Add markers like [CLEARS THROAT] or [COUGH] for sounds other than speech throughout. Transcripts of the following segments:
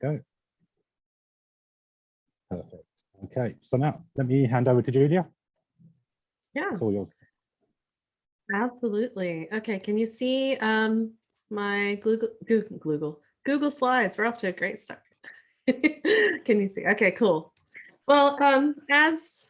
go. Perfect. Okay, so now let me hand over to Julia. Yeah, It's all yours. absolutely. Okay, can you see um, my Google, Google, Google, Google Slides? We're off to a great start. [LAUGHS] Can you see? Okay, cool. Well, um, as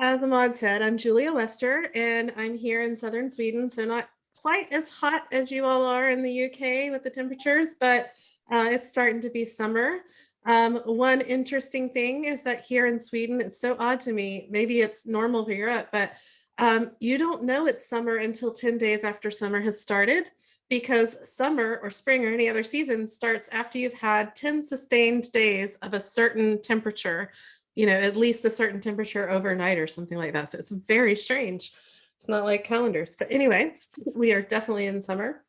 as Ahmad said, I'm Julia Wester and I'm here in southern Sweden, so not quite as hot as you all are in the UK with the temperatures, but uh, it's starting to be summer. Um, one interesting thing is that here in Sweden, it's so odd to me, maybe it's normal for Europe, but um, you don't know it's summer until 10 days after summer has started because summer or spring or any other season starts after you've had 10 sustained days of a certain temperature, you know, at least a certain temperature overnight or something like that. So it's very strange. It's not like calendars, but anyway, we are definitely in summer.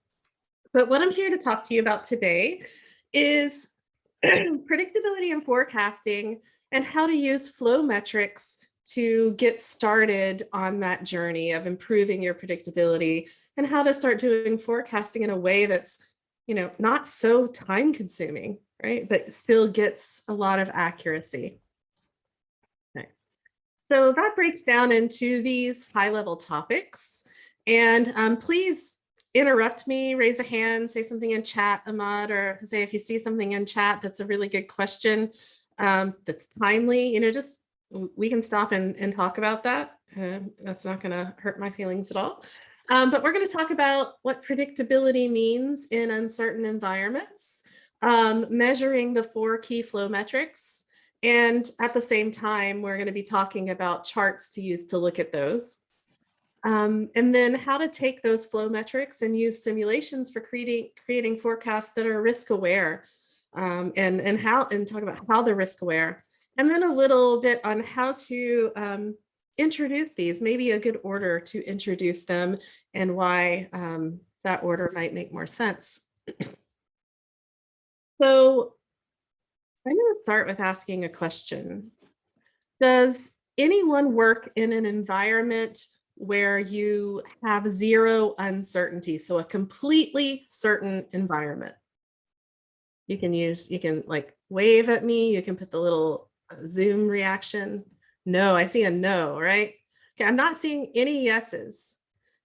But what I'm here to talk to you about today is [CLEARS THROAT] predictability and forecasting and how to use flow metrics to get started on that journey of improving your predictability and how to start doing forecasting in a way that's, you know, not so time consuming, right? But still gets a lot of accuracy. Okay. So that breaks down into these high level topics. And um, please interrupt me, raise a hand, say something in chat, Ahmad, or say if you see something in chat that's a really good question um, that's timely, you know, just we can stop and, and talk about that. Uh, that's not going to hurt my feelings at all. Um, but we're going to talk about what predictability means in uncertain environments, um, measuring the four key flow metrics. And at the same time, we're going to be talking about charts to use to look at those. Um, and then how to take those flow metrics and use simulations for creating, creating forecasts that are risk aware um, and, and how and talk about how they're risk aware and then a little bit on how to um, introduce these, maybe a good order to introduce them and why um, that order might make more sense. so I'm going to start with asking a question. Does anyone work in an environment where you have zero uncertainty, so a completely certain environment? You can use, you can like wave at me, you can put the little uh, Zoom reaction. No, I see a no, right? Okay, I'm not seeing any yeses.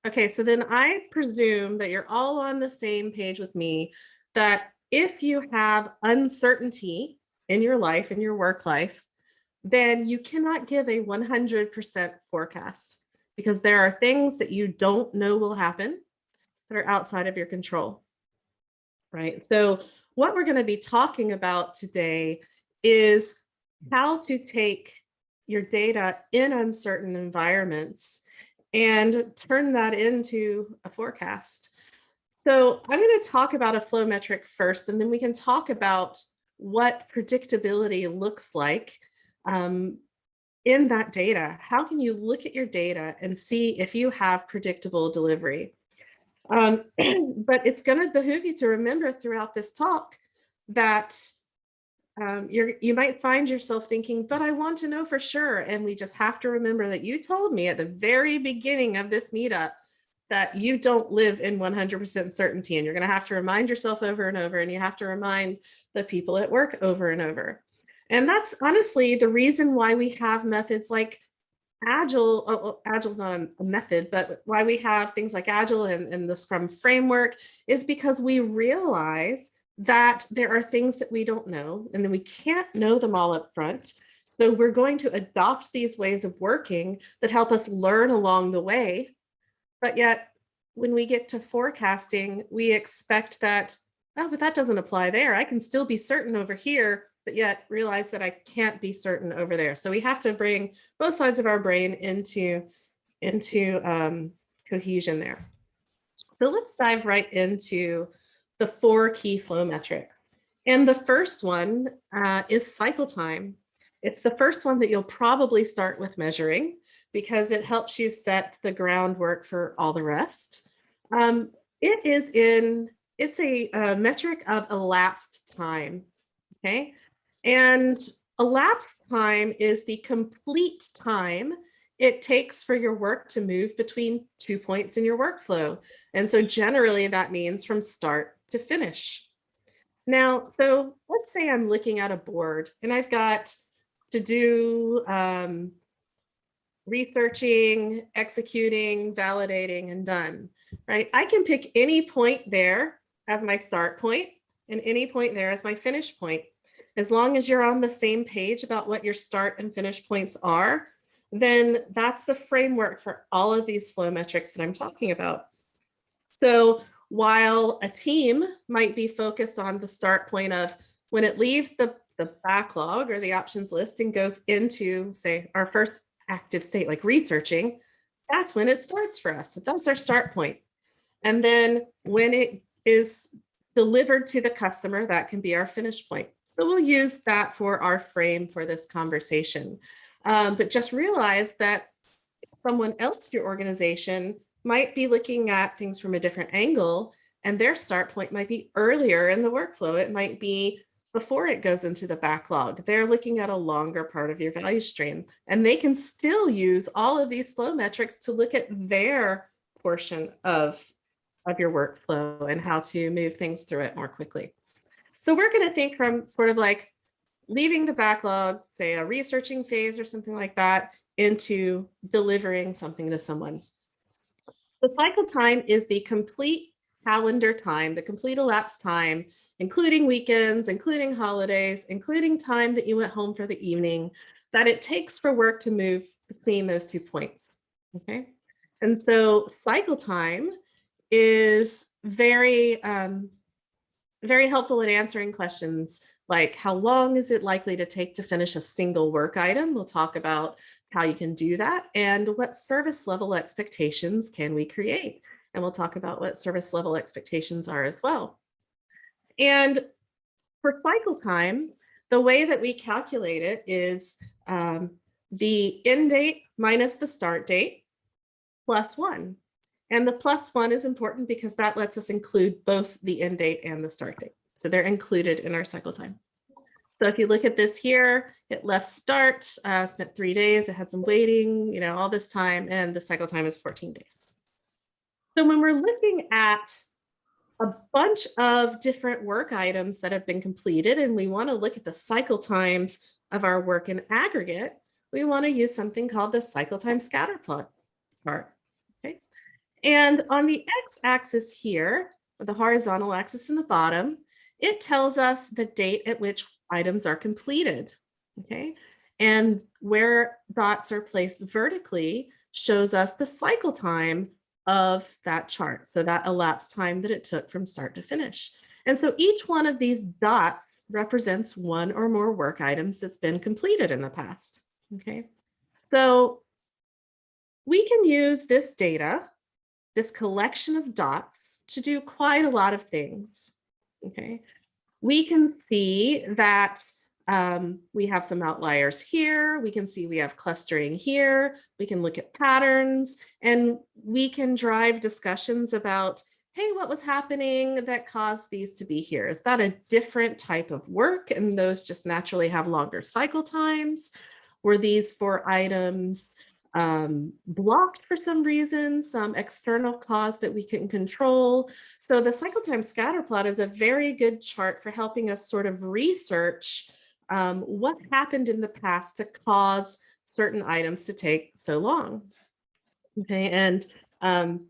Okay, so then I presume that you're all on the same page with me that if you have uncertainty in your life, in your work life, then you cannot give a 100% forecast because there are things that you don't know will happen that are outside of your control, right? So what we're going to be talking about today is how to take your data in uncertain environments and turn that into a forecast. So I'm going to talk about a flow metric first, and then we can talk about what predictability looks like um, in that data. How can you look at your data and see if you have predictable delivery? Um, [CLEARS THROAT] but it's going to behoove you to remember throughout this talk that um, you're, you might find yourself thinking, but I want to know for sure. And we just have to remember that you told me at the very beginning of this meetup that you don't live in 100% certainty and you're going to have to remind yourself over and over and you have to remind the people at work over and over. And that's honestly the reason why we have methods like Agile, oh, oh Agile is not a, method, but why we have things like Agile and, and the Scrum framework is because we realize that there are things that we don't know and then we can't know them all up front. So we're going to adopt these ways of working that help us learn along the way. But yet when we get to forecasting, we expect that, oh, but that doesn't apply there. I can still be certain over here, but yet realize that I can't be certain over there. So we have to bring both sides of our brain into, into um, cohesion there. So let's dive right into the four key flow metrics. And the first one uh, is cycle time. It's the first one that you'll probably start with measuring because it helps you set the groundwork for all the rest. Um, it is in, it's a, a metric of elapsed time, okay? And elapsed time is the complete time it takes for your work to move between two points in your workflow. And so generally that means from start to finish. Now, so let's say I'm looking at a board and I've got to do um, researching, executing, validating, and done, right? I can pick any point there as my start point and any point there as my finish point. As long as you're on the same page about what your start and finish points are, then that's the framework for all of these flow metrics that I'm talking about. So while a team might be focused on the start point of when it leaves the, the backlog or the options list and goes into, say, our first active state, like researching, that's when it starts for us. That's our start point. And then when it is delivered to the customer, that can be our finish point. So we'll use that for our frame for this conversation. Um, but just realize that someone else your organization might be looking at things from a different angle and their start point might be earlier in the workflow. It might be before it goes into the backlog. They're looking at a longer part of your value stream and they can still use all of these flow metrics to look at their portion of, of your workflow and how to move things through it more quickly. So we're going to think from sort of like leaving the backlog, say a researching phase or something like that, into delivering something to someone. The cycle time is the complete calendar time, the complete elapsed time, including weekends, including holidays, including time that you went home for the evening, that it takes for work to move between those two points. Okay. And so cycle time is very, um, very helpful in answering questions like how long is it likely to take to finish a single work item? We'll talk about how you can do that and what service level expectations can we create? And we'll talk about what service level expectations are as well. And for cycle time, the way that we calculate it is um, the end date minus the start date plus one. And the plus one is important because that lets us include both the end date and the start date. So they're included in our cycle time. So if you look at this here, it left start, uh, spent three days, it had some waiting, you know, all this time, and the cycle time is 14 days. So when we're looking at a bunch of different work items that have been completed, and we want to look at the cycle times of our work in aggregate, we want to use something called the cycle time scatter plot chart. And on the x-axis here, the horizontal axis in the bottom, it tells us the date at which items are completed. Okay. And where dots are placed vertically shows us the cycle time of that chart. So that elapsed time that it took from start to finish. And so each one of these dots represents one or more work items that's been completed in the past. Okay. So we can use this data, this collection of dots to do quite a lot of things. Okay we can see that um, we have some outliers here. We can see we have clustering here. We can look at patterns and we can drive discussions about, hey, what was happening that caused these to be here? Is that a different type of work? And those just naturally have longer cycle times. Were these for items um, blocked for some reason, some external cause that we can control. So the cycle time scatter plot is a very good chart for helping us sort of research um, what happened in the past to cause certain items to take so long. Okay, and um,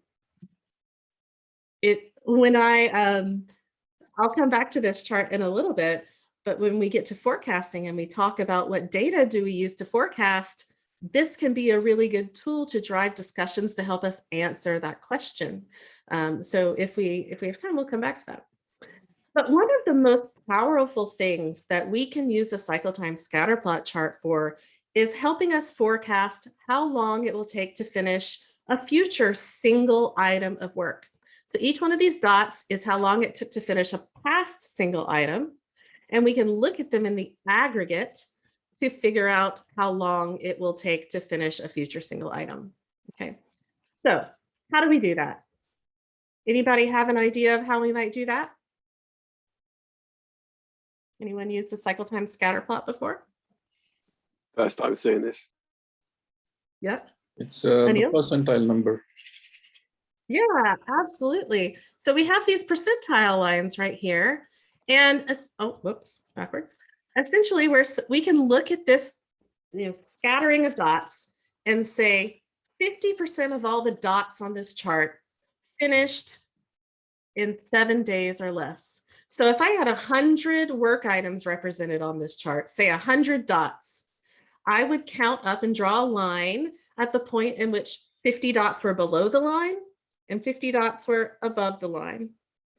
it when I, um, I'll come back to this chart in a little bit, but when we get to forecasting and we talk about what data do we use to forecast, this can be a really good tool to drive discussions to help us answer that question. Um, so if we if we have time, we'll come back to that. But one of the most powerful things that we can use the cycle time scatter plot chart for is helping us forecast how long it will take to finish a future single item of work. So each one of these dots is how long it took to finish a past single item. And we can look at them in the aggregate to figure out how long it will take to finish a future single item. Okay, so how do we do that? Anybody have an idea of how we might do that? Anyone used the cycle time scatter plot before? First time seeing this. Yep. It's uh, a percentile number. Yeah, absolutely. So we have these percentile lines right here. And, oh, whoops, backwards. Essentially, we're, we can look at this, you know, scattering of dots and say 50% of all the dots on this chart finished in seven days or less. So if I had a hundred work items represented on this chart, say a hundred dots, I would count up and draw a line at the point in which 50 dots were below the line and 50 dots were above the line.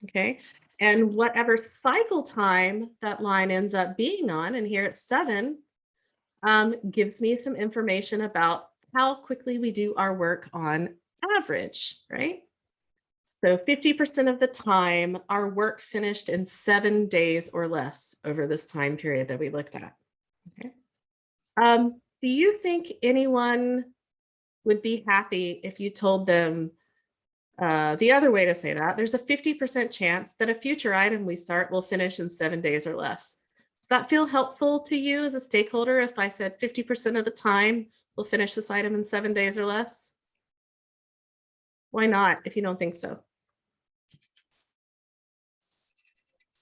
Okay. And whatever cycle time that line ends up being on, and here it's seven, um, gives me some information about how quickly we do our work on average, right? So 50% of the time, our work finished in seven days or less over this time period that we looked at. Okay. Um, do you think anyone would be happy if you told them uh, the other way to say that, there's a 50% chance that a future item we start will finish in seven days or less. Does that feel helpful to you as a stakeholder if I said 50% of the time we'll finish this item in seven days or less? Why not, if you don't think so?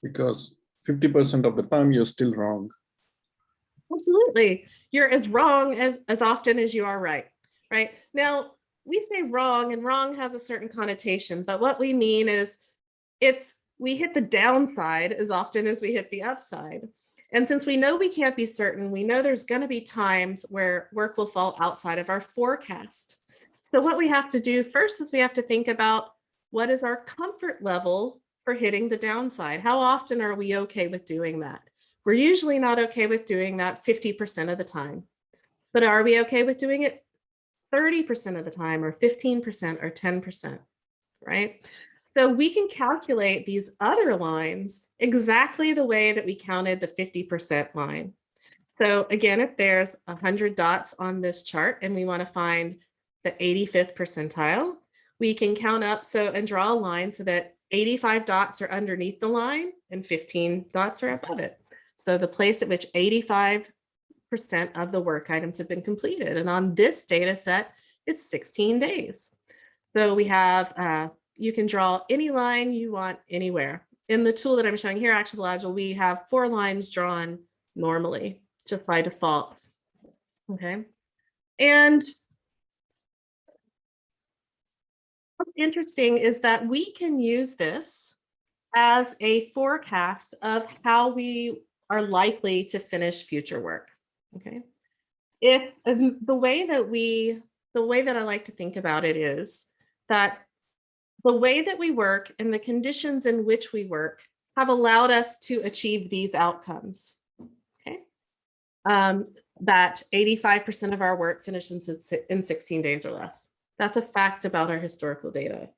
because 50% of the time you're still wrong. Absolutely. You're as wrong as, as often as you are right, right? Now, we say wrong and wrong has a certain connotation, but what we mean is it's, we hit the downside as often as we hit the upside. And since we know we can't be certain, we know there's going to be times where work will fall outside of our forecast. So what we have to do first is we have to think about what is our comfort level for hitting the downside? How often are we okay with doing that? We're usually not okay with doing that 50% of the time. But are we okay with doing it 30% of the time or 15% or 10%, right? So we can calculate these other lines exactly the way that we counted the 50% line. So again, if there's 100 dots on this chart and we want to find the 85th percentile, we can count up so and draw a line so that 85 dots are underneath the line and 15 dots are above it. So the place at which 85% of the work items have been completed. And on this data set, it's 16 days. So we have, uh, you can draw any line you want anywhere. In the tool that I'm showing here, Actionable Agile, we have four lines drawn normally, just by default. Okay. And what's interesting is that we can use this as a forecast of how we are likely to finish future work. Okay. If the way that we, the way that I like to think about it is that the way that we work and the conditions in which we work have allowed us to achieve these outcomes. Okay. Um, that 85% of our work finished in 16 days or less. That's a fact about our historical data.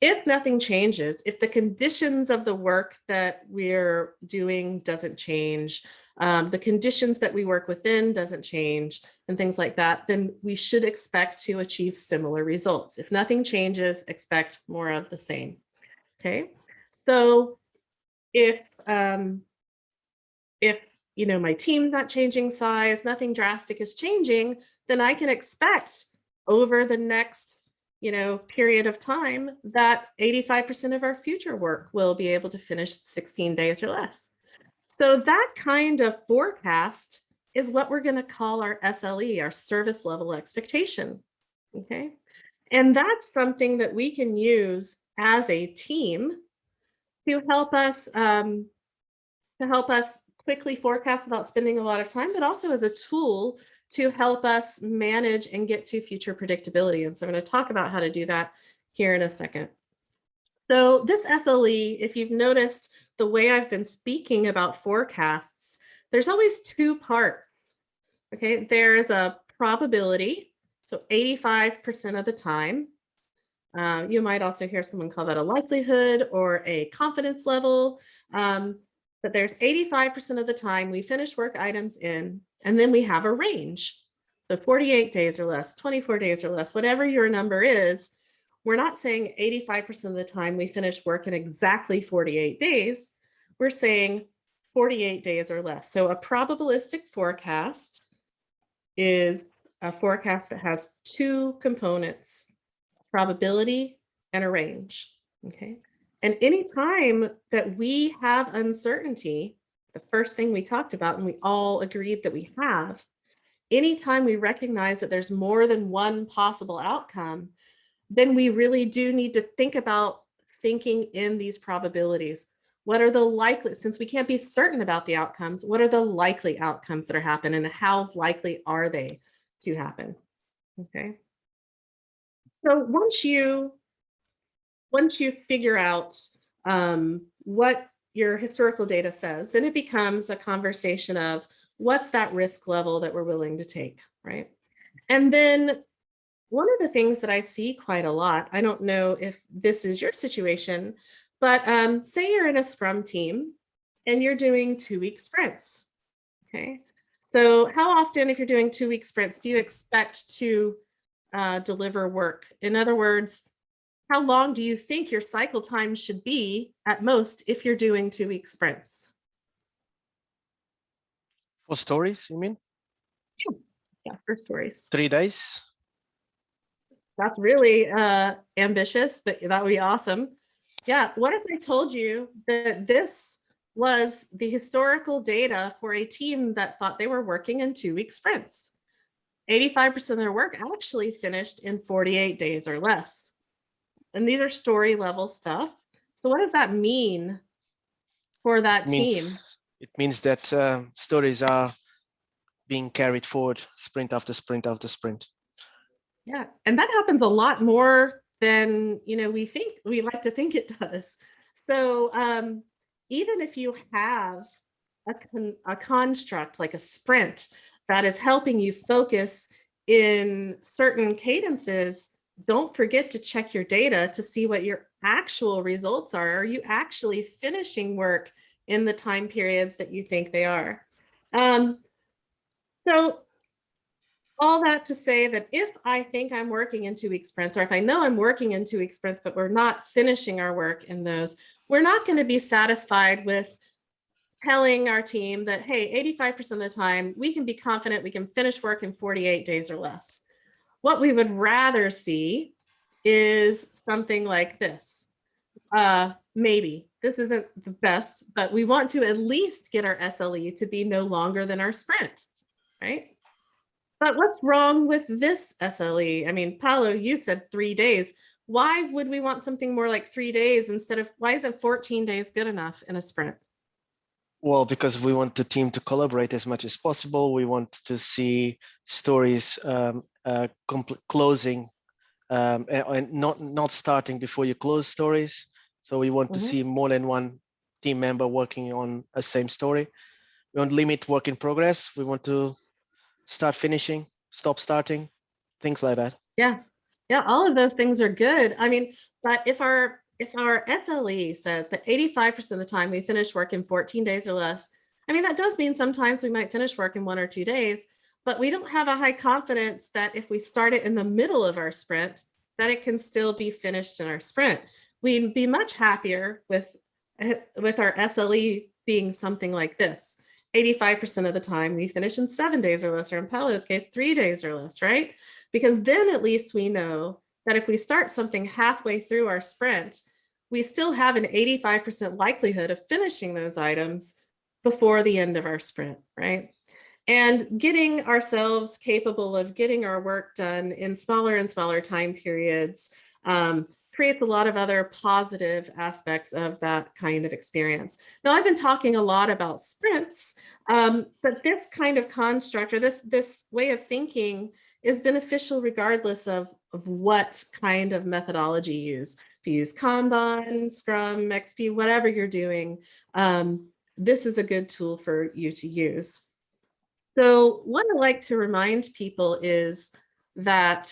If nothing changes, if the conditions of the work that we're doing doesn't change, um, the conditions that we work within doesn't change and things like that, then we should expect to achieve similar results. If nothing changes, expect more of the same. Okay, so if um, if you know my team's not changing size, nothing drastic is changing, then I can expect over the next you know, period of time that 85% of our future work will be able to finish 16 days or less. So that kind of forecast is what we're going to call our SLE, our service level expectation. Okay. And that's something that we can use as a team to help us um, to help us quickly forecast without spending a lot of time, but also as a tool to help us manage and get to future predictability. And so I'm going to talk about how to do that here in a second. So this SLE, if you've noticed the way I've been speaking about forecasts, there's always two parts. Okay, there's a probability, so 85% of the time. Uh, you might also hear someone call that a likelihood or a confidence level. Um, but there's 85% of the time we finish work items in and then we have a range. So 48 days or less, 24 days or less, whatever your number is, we're not saying 85% of the time we finish work in exactly 48 days. We're saying 48 days or less. So a probabilistic forecast is a forecast that has two components, probability and a range. Okay. And anytime that we have uncertainty, the first thing we talked about and we all agreed that we have, anytime we recognize that there's more than one possible outcome, then we really do need to think about thinking in these probabilities. What are the likely, since we can't be certain about the outcomes, what are the likely outcomes that are happening and how likely are they to happen? Okay. So once you, once you figure out um, what your historical data says, then it becomes a conversation of what's that risk level that we're willing to take, right? And then one of the things that I see quite a lot, I don't know if this is your situation, but um, say you're in a scrum team and you're doing two week sprints. Okay. So how often, if you're doing two week sprints, do you expect to uh, deliver work? In other words, how long do you think your cycle time should be at most if you're doing two week sprints? For stories, you mean? Yeah, yeah for stories. Three days? That's really uh, ambitious, but that would be awesome. Yeah, what if I told you that this was the historical data for a team that thought they were working in two week sprints? 85% of their work actually finished in 48 days or less. And these are story level stuff. So what does that mean for that team? Means, it means that uh, stories are being carried forward sprint after sprint after sprint. Yeah, and that happens a lot more than you know we think we like to think it does. So um, even if you have a, con a construct like a sprint that is helping you focus in certain cadences, don't forget to check your data to see what your actual results are. Are you actually finishing work in the time periods that you think they are? Um, so all that to say that if I think I'm working in two week sprints, or if I know I'm working in two week sprints, but we're not finishing our work in those, we're not going to be satisfied with telling our team that, hey, 85% of the time we can be confident we can finish work in 48 days or less. What we would rather see is something like this. Uh, maybe this isn't the best, but we want to at least get our SLE to be no longer than our sprint, right? But what's wrong with this SLE? I mean, Paolo, you said three days. Why would we want something more like three days instead of, why isn't 14 days good enough in a sprint? Well, because we want the team to collaborate as much as possible. We want to see stories um, uh, closing um, and not not starting before you close stories. So we want Mhm. to see more than one team member working on a same story. We want to limit work in progress. We want to start finishing, stop starting, things like that. Yeah, yeah, all of those things are good. I mean, but if our if our SLE says that 85% of the time we finish work in 14 days or less, I mean, that does mean sometimes we might finish work in one or two days, but we don't have a high confidence that if we start it in the middle of our sprint, that it can still be finished in our sprint. We'd be much happier with, with our SLE being something like this. 85% of the time we finish in seven days or less, or in Paolo's case, three days or less, right? Because then at least we know that if we start something halfway through our sprint, we still have an 85% likelihood of finishing those items before the end of our sprint, right? And getting ourselves capable of getting our work done in smaller and smaller time periods um, creates a lot of other positive aspects of that kind of experience. Now, I've been talking a lot about sprints, um, but this kind of construct or this, this way of thinking is beneficial regardless of, of what kind of methodology you use. If you use Kanban, Scrum, XP, whatever you're doing, um, this is a good tool for you to use. So what I like to remind people is that,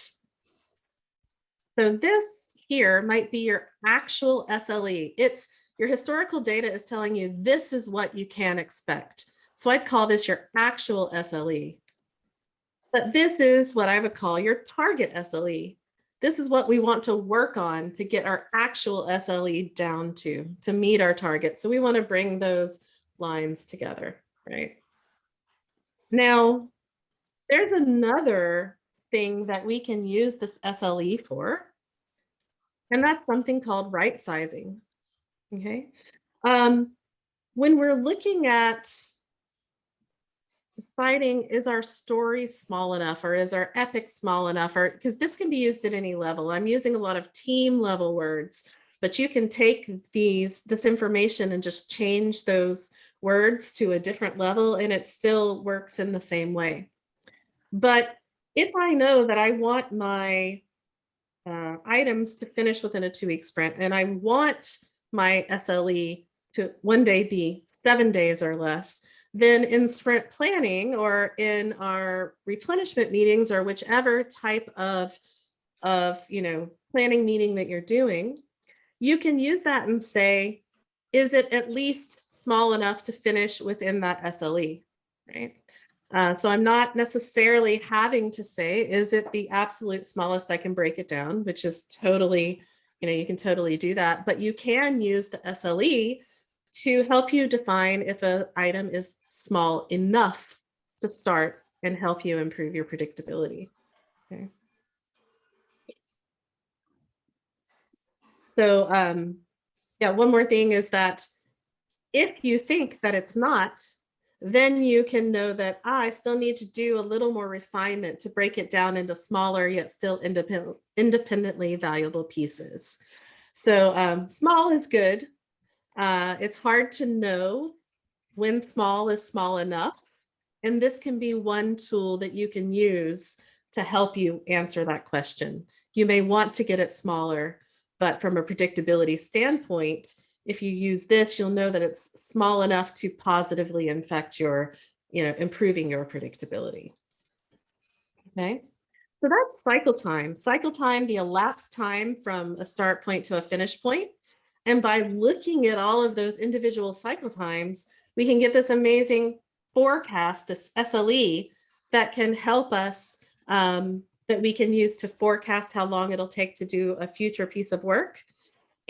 so this here might be your actual SLE. It's your historical data is telling you this is what you can expect. So I'd call this your actual SLE. But this is what I would call your target SLE. This is what we want to work on to get our actual SLE down to, to meet our target. So we want to bring those lines together, right? Now, there's another thing that we can use this SLE for, and that's something called right sizing. Okay. Um, when we're looking at deciding is our story small enough or is our epic small enough or because this can be used at any level. I'm using a lot of team level words, but you can take these this information and just change those words to a different level and it still works in the same way. But if I know that I want my uh, items to finish within a two week sprint and I want my SLE to one day be seven days or less, then in sprint planning or in our replenishment meetings or whichever type of, of, you know, planning meeting that you're doing, you can use that and say, is it at least small enough to finish within that SLE, right? Uh, so I'm not necessarily having to say, is it the absolute smallest I can break it down, which is totally, you know, you can totally do that, but you can use the SLE to help you define if an item is small enough to start and help you improve your predictability. Okay. So um, yeah, one more thing is that if you think that it's not, then you can know that ah, I still need to do a little more refinement to break it down into smaller yet still independent, independently valuable pieces. So um, small is good. Uh, it's hard to know when small is small enough. And this can be one tool that you can use to help you answer that question. You may want to get it smaller, but from a predictability standpoint, if you use this, you'll know that it's small enough to positively infect your, you know, improving your predictability. Okay, so that's cycle time. Cycle time, the elapsed time from a start point to a finish point. And by looking at all of those individual cycle times, we can get this amazing forecast, this SLE, that can help us, um, that we can use to forecast how long it'll take to do a future piece of work.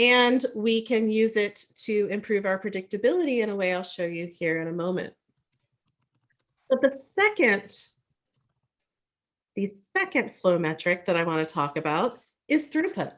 And we can use it to improve our predictability in a way I'll show you here in a moment. But the second, the second flow metric that I want to talk about is throughput.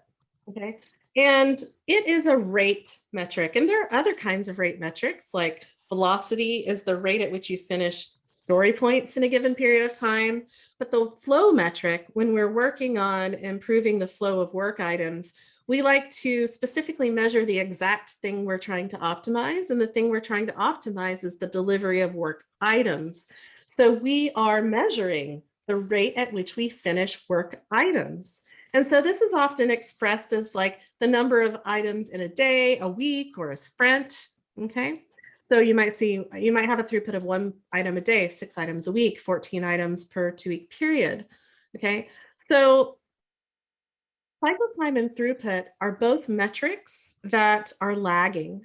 Okay. And it is a rate metric. And there are other kinds of rate metrics like velocity is the rate at which you finish story points in a given period of time. But the flow metric, when we're working on improving the flow of work items, we like to specifically measure the exact thing we're trying to optimize. And the thing we're trying to optimize is the delivery of work items. So we are measuring the rate at which we finish work items. And so this is often expressed as like the number of items in a day, a week, or a sprint, okay? So you might see, you might have a throughput of one item a day, six items a week, 14 items per two week period, okay? So cycle time and throughput are both metrics that are lagging.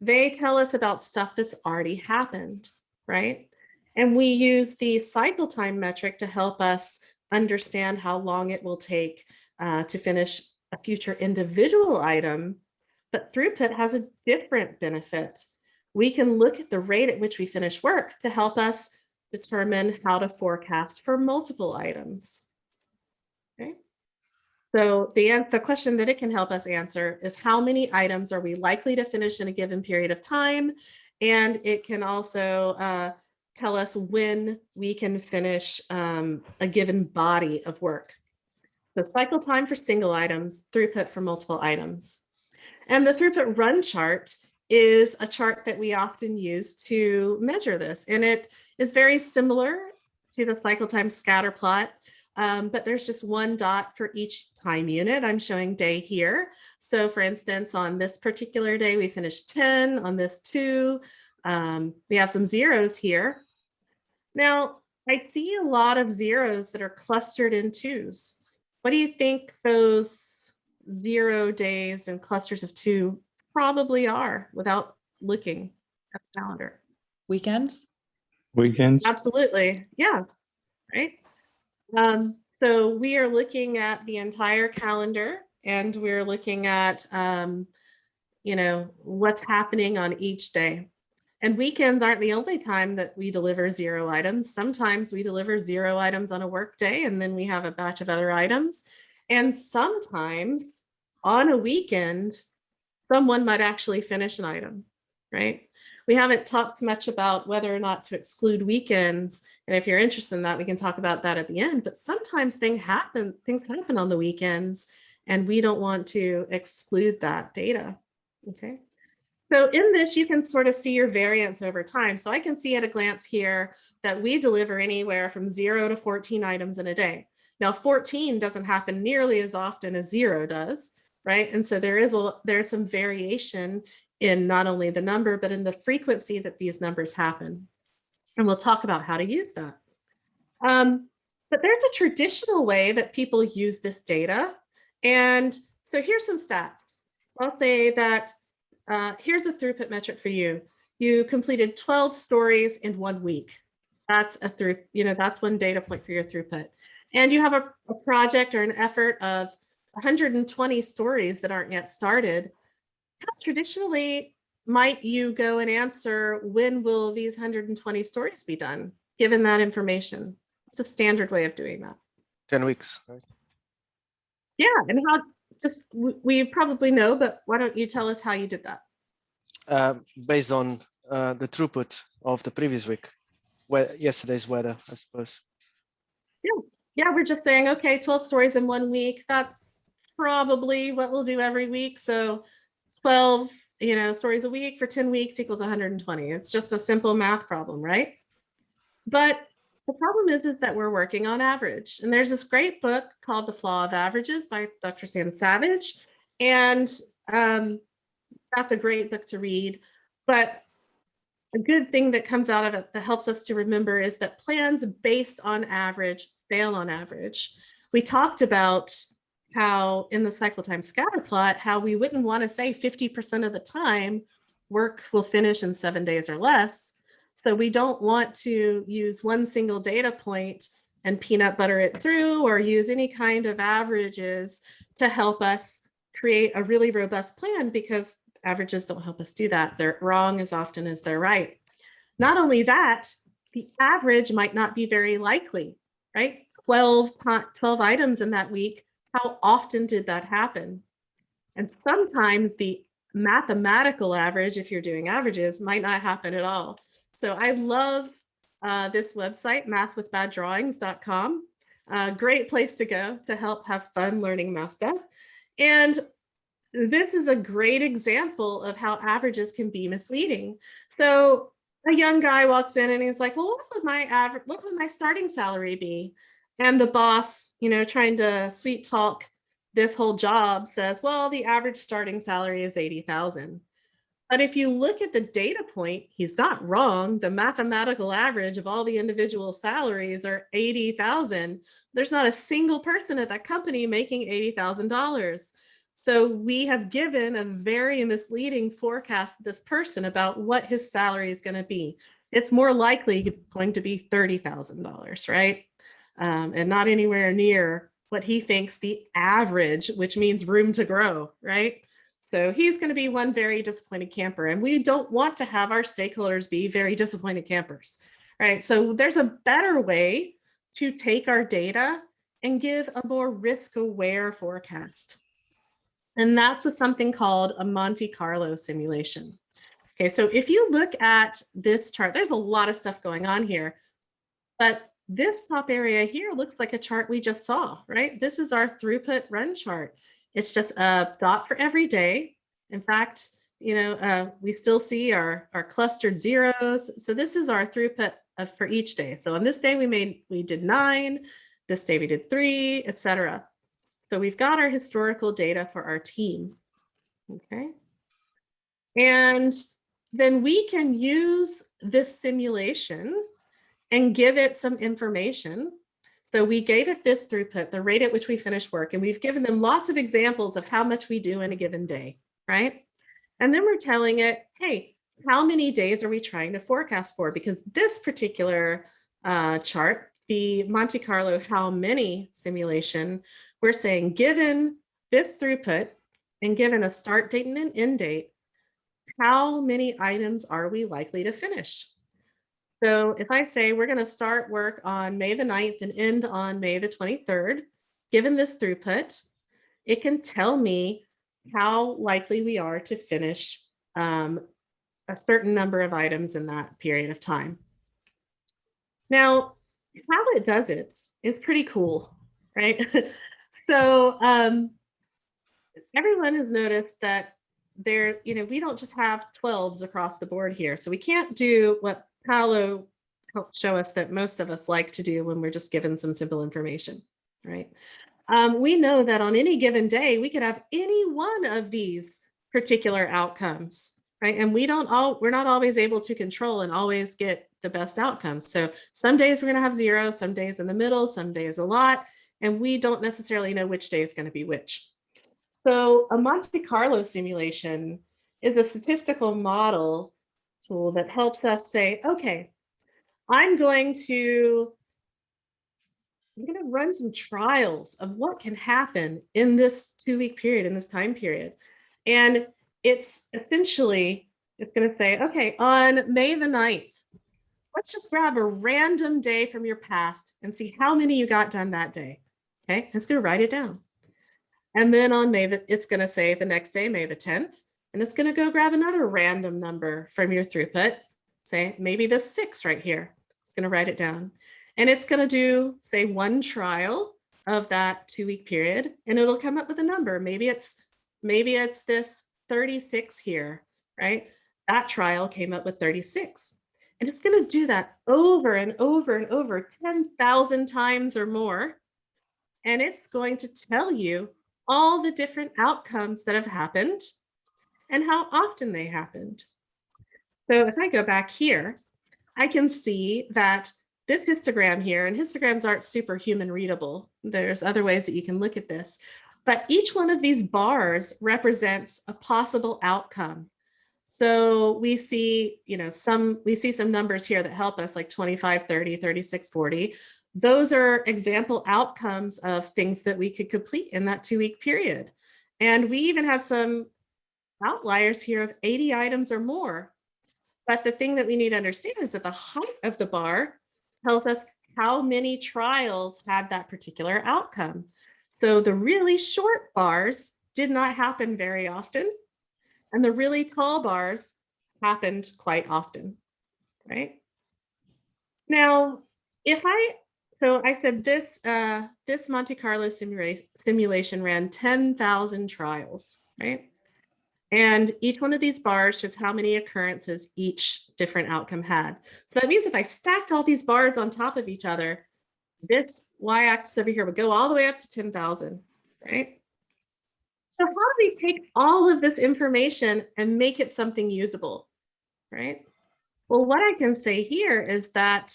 They tell us about stuff that's already happened, right? And we use the cycle time metric to help us understand how long it will take uh, to finish a future individual item. But throughput has a different benefit. We can look at the rate at which we finish work to help us determine how to forecast for multiple items. Okay. So the, the question that it can help us answer is how many items are we likely to finish in a given period of time? And it can also uh, tell us when we can finish um, a given body of work. So cycle time for single items, throughput for multiple items. And the throughput run chart is a chart that we often use to measure this. And it is very similar to the cycle time scatter plot. Um, but there's just one dot for each time unit. I'm showing day here. So for instance, on this particular day, we finished 10, on this two, um, we have some zeros here. Now, I see a lot of zeros that are clustered in twos. What do you think those zero days and clusters of two probably are without looking at the calendar? Weekends? Weekends. Absolutely. Yeah. Right. Um, so we are looking at the entire calendar and we're looking at, um, you know, what's happening on each day. And weekends aren't the only time that we deliver zero items. Sometimes we deliver zero items on a work day and then we have a batch of other items. And sometimes on a weekend, someone might actually finish an item, right? We haven't talked much about whether or not to exclude weekends. And if you're interested in that, we can talk about that at the end. But sometimes things happen, things happen on the weekends and we don't want to exclude that data. Okay. So in this, you can sort of see your variance over time. So I can see at a glance here that we deliver anywhere from zero to 14 items in a day. Now 14 doesn't happen nearly as often as zero does, right? And so there is a there's some variation in not only the number, but in the frequency that these numbers happen. And we'll talk about how to use that. Um, but there's a traditional way that people use this data. And so here's some stats. I'll say that uh, here's a throughput metric for you. You completed 12 stories in one week. That's a through, you know, that's one data point for your throughput. And you have a, a project or an effort of 120 stories that aren't yet started. How traditionally might you go and answer when will these 120 stories be done, given that information? It's a standard way of doing that. 10 weeks. right? Yeah, and how, just, we- probably know, but why don't you tell us how you did that? Um, based on uh, the throughput of the previous week, where yesterday's weather, I suppose. Yeah, Yeah, we're just saying, okay, 12 stories in one week. That's probably what we'll do every week. So 12, you know, stories a week for 10 weeks equals 120. It's just a simple math problem, right? But the problem is, is that we're working on average. And there's this great book called The Flaw of Averages by Dr. Sam Savage. And um, that's a great book to read. But a good thing that comes out of it that helps us to remember is that plans based on average fail on average. We talked about how in the cycle time scatter plot, how we wouldn't want to say 50% of the time work will finish in seven days or less. So we don't want to use one single data point and peanut butter it through or use any kind of averages to help us create a really robust plan because averages don't help us do that. They're wrong as often as they're right. Not only that, the average might not be very likely, right? 12, 12 items in that week. How often did that happen? And sometimes the mathematical average, if you're doing averages, might not happen at all. So I love uh, this website, mathwithbaddrawings.com. Uh, great place to go to help have fun learning math stuff. And this is a great example of how averages can be misleading. So a young guy walks in and he's like, well, what would my average, what would my starting salary be? And the boss, you know, trying to sweet talk this whole job says, well, the average starting salary is 80,000. But if you look at the data point, he's not wrong. The mathematical average of all the individual salaries are 80,000. There's not a single person at that company making $80,000. So we have given a very misleading forecast to this person about what his salary is going to be. It's more likely going to be $30,000, right? Um, and not anywhere near what he thinks the average, which means room to grow, right? So he's going to be one very disappointed camper and we don't want to have our stakeholders be very disappointed campers, right? So there's a better way to take our data and give a more risk aware forecast. And that's with something called a Monte Carlo simulation. Okay, so if you look at this chart, there's a lot of stuff going on here, but this top area here looks like a chart we just saw, right? This is our throughput run chart. It's just a dot for every day. In fact, you know, uh, we still see our, our clustered zeros. So this is our throughput of, for each day. So on this day we made, we did nine, this day we did three, etc. So we've got our historical data for our team. Okay. And then we can use this simulation and give it some information. So we gave it this throughput, the rate at which we finish work, and we've given them lots of examples of how much we do in a given day, right? And then we're telling it, hey, how many days are we trying to forecast for? Because this particular uh, chart, the Monte Carlo how many simulation, we're saying given this throughput and given a start date and an end date, how many items are we likely to finish? So if I say we're going to start work on May the 9th and end on May the 23rd, given this throughput, it can tell me how likely we are to finish um, a certain number of items in that period of time. Now, how it does it is pretty cool, right? [LAUGHS] so um, everyone has noticed that there, you know, we don't just have 12s across the board here. So we can't do what Paolo helped show us that most of us like to do when we're just given some simple information, right? Um, we know that on any given day, we could have any one of these particular outcomes, right? And we don't all, we're not always able to control and always get the best outcomes. So some days we're gonna have zero, some days in the middle, some days a lot, and we don't necessarily know which day is gonna be which. So a Monte Carlo simulation is a statistical model tool that helps us say, okay, I'm going to I'm going to run some trials of what can happen in this two week period, in this time period. And it's essentially, it's going to say, okay, on May the 9th, let's just grab a random day from your past and see how many you got done that day. Okay, it's going to write it down. And then on May, the, it's going to say the next day, May the 10th, and it's going to go grab another random number from your throughput. Say maybe the six right here. It's going to write it down. And it's going to do, say, one trial of that two week period, and it'll come up with a number. Maybe it's maybe it's this 36 here, right? That trial came up with 36. And it's going to do that over and over and over 10,000 times or more. And it's going to tell you all the different outcomes that have happened and how often they happened. So if I go back here, I can see that this histogram here, and histograms aren't super human readable. There's other ways that you can look at this, but each one of these bars represents a possible outcome. So we see, you know, some, we see some numbers here that help us like 25, 30, 36, 40. Those are example outcomes of things that we could complete in that two week period. And we even had some outliers here of 80 items or more. But the thing that we need to understand is that the height of the bar tells us how many trials had that particular outcome. So the really short bars did not happen very often. And the really tall bars happened quite often, right? Now, if I, so I said this, uh, this Monte Carlo simula simulation ran 10,000 trials, right? And each one of these bars shows how many occurrences each different outcome had. So that means if I stacked all these bars on top of each other, this y-axis over here would go all the way up to 10,000, right? So how do we take all of this information and make it something usable, right? Well, what I can say here is that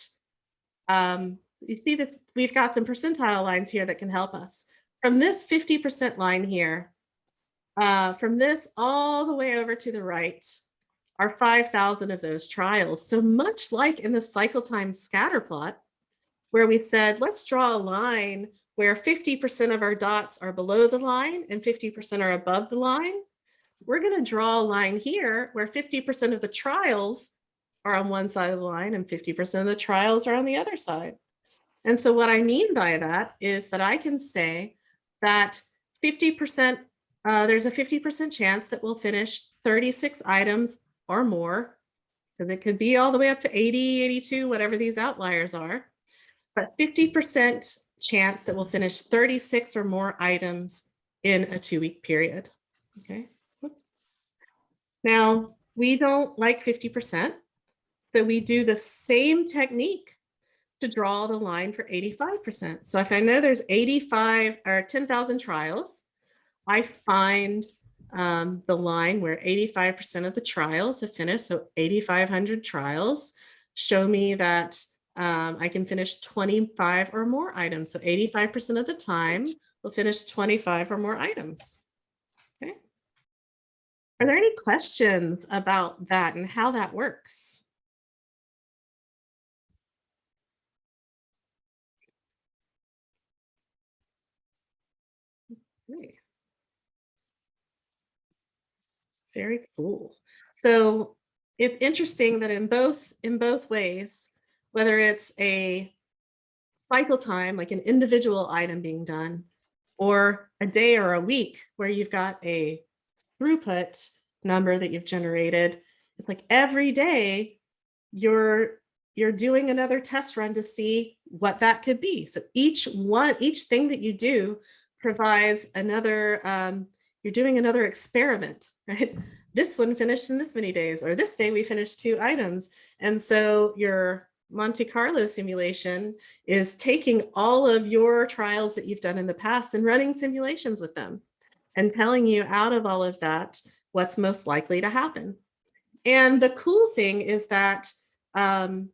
um, you see that we've got some percentile lines here that can help us. From this 50% line here, uh, from this all the way over to the right are 5,000 of those trials. So much like in the cycle time scatter plot, where we said, let's draw a line where 50% of our dots are below the line and 50% are above the line. We're going to draw a line here where 50% of the trials are on one side of the line and 50% of the trials are on the other side. And so what I mean by that is that I can say that 50%, uh, there's a 50% chance that we'll finish 36 items or more, because it could be all the way up to 80, 82, whatever these outliers are but 50% chance that we'll finish 36 or more items in a two week period. Okay. Whoops. Now we don't like 50%. So we do the same technique to draw the line for 85%. So if I know there's 85 or 10,000 trials, I find um, the line where 85% of the trials have finished. So 8,500 trials show me that um, I can finish 25 or more items. So 85% of the time, we'll finish 25 or more items. Okay. Are there any questions about that and how that works? Okay. Very cool. So it's interesting that in both in both ways, whether it's a cycle time, like an individual item being done, or a day or a week where you've got a throughput number that you've generated, it's like every day you're you're doing another test run to see what that could be. So each one, each thing that you do provides another, um, you're doing another experiment, right? This one finished in this many days, or this day we finished two items. And so your Monte Carlo simulation is taking all of your trials that you've done in the past and running simulations with them and telling you out of all of that, what's most likely to happen. And the cool thing is that um,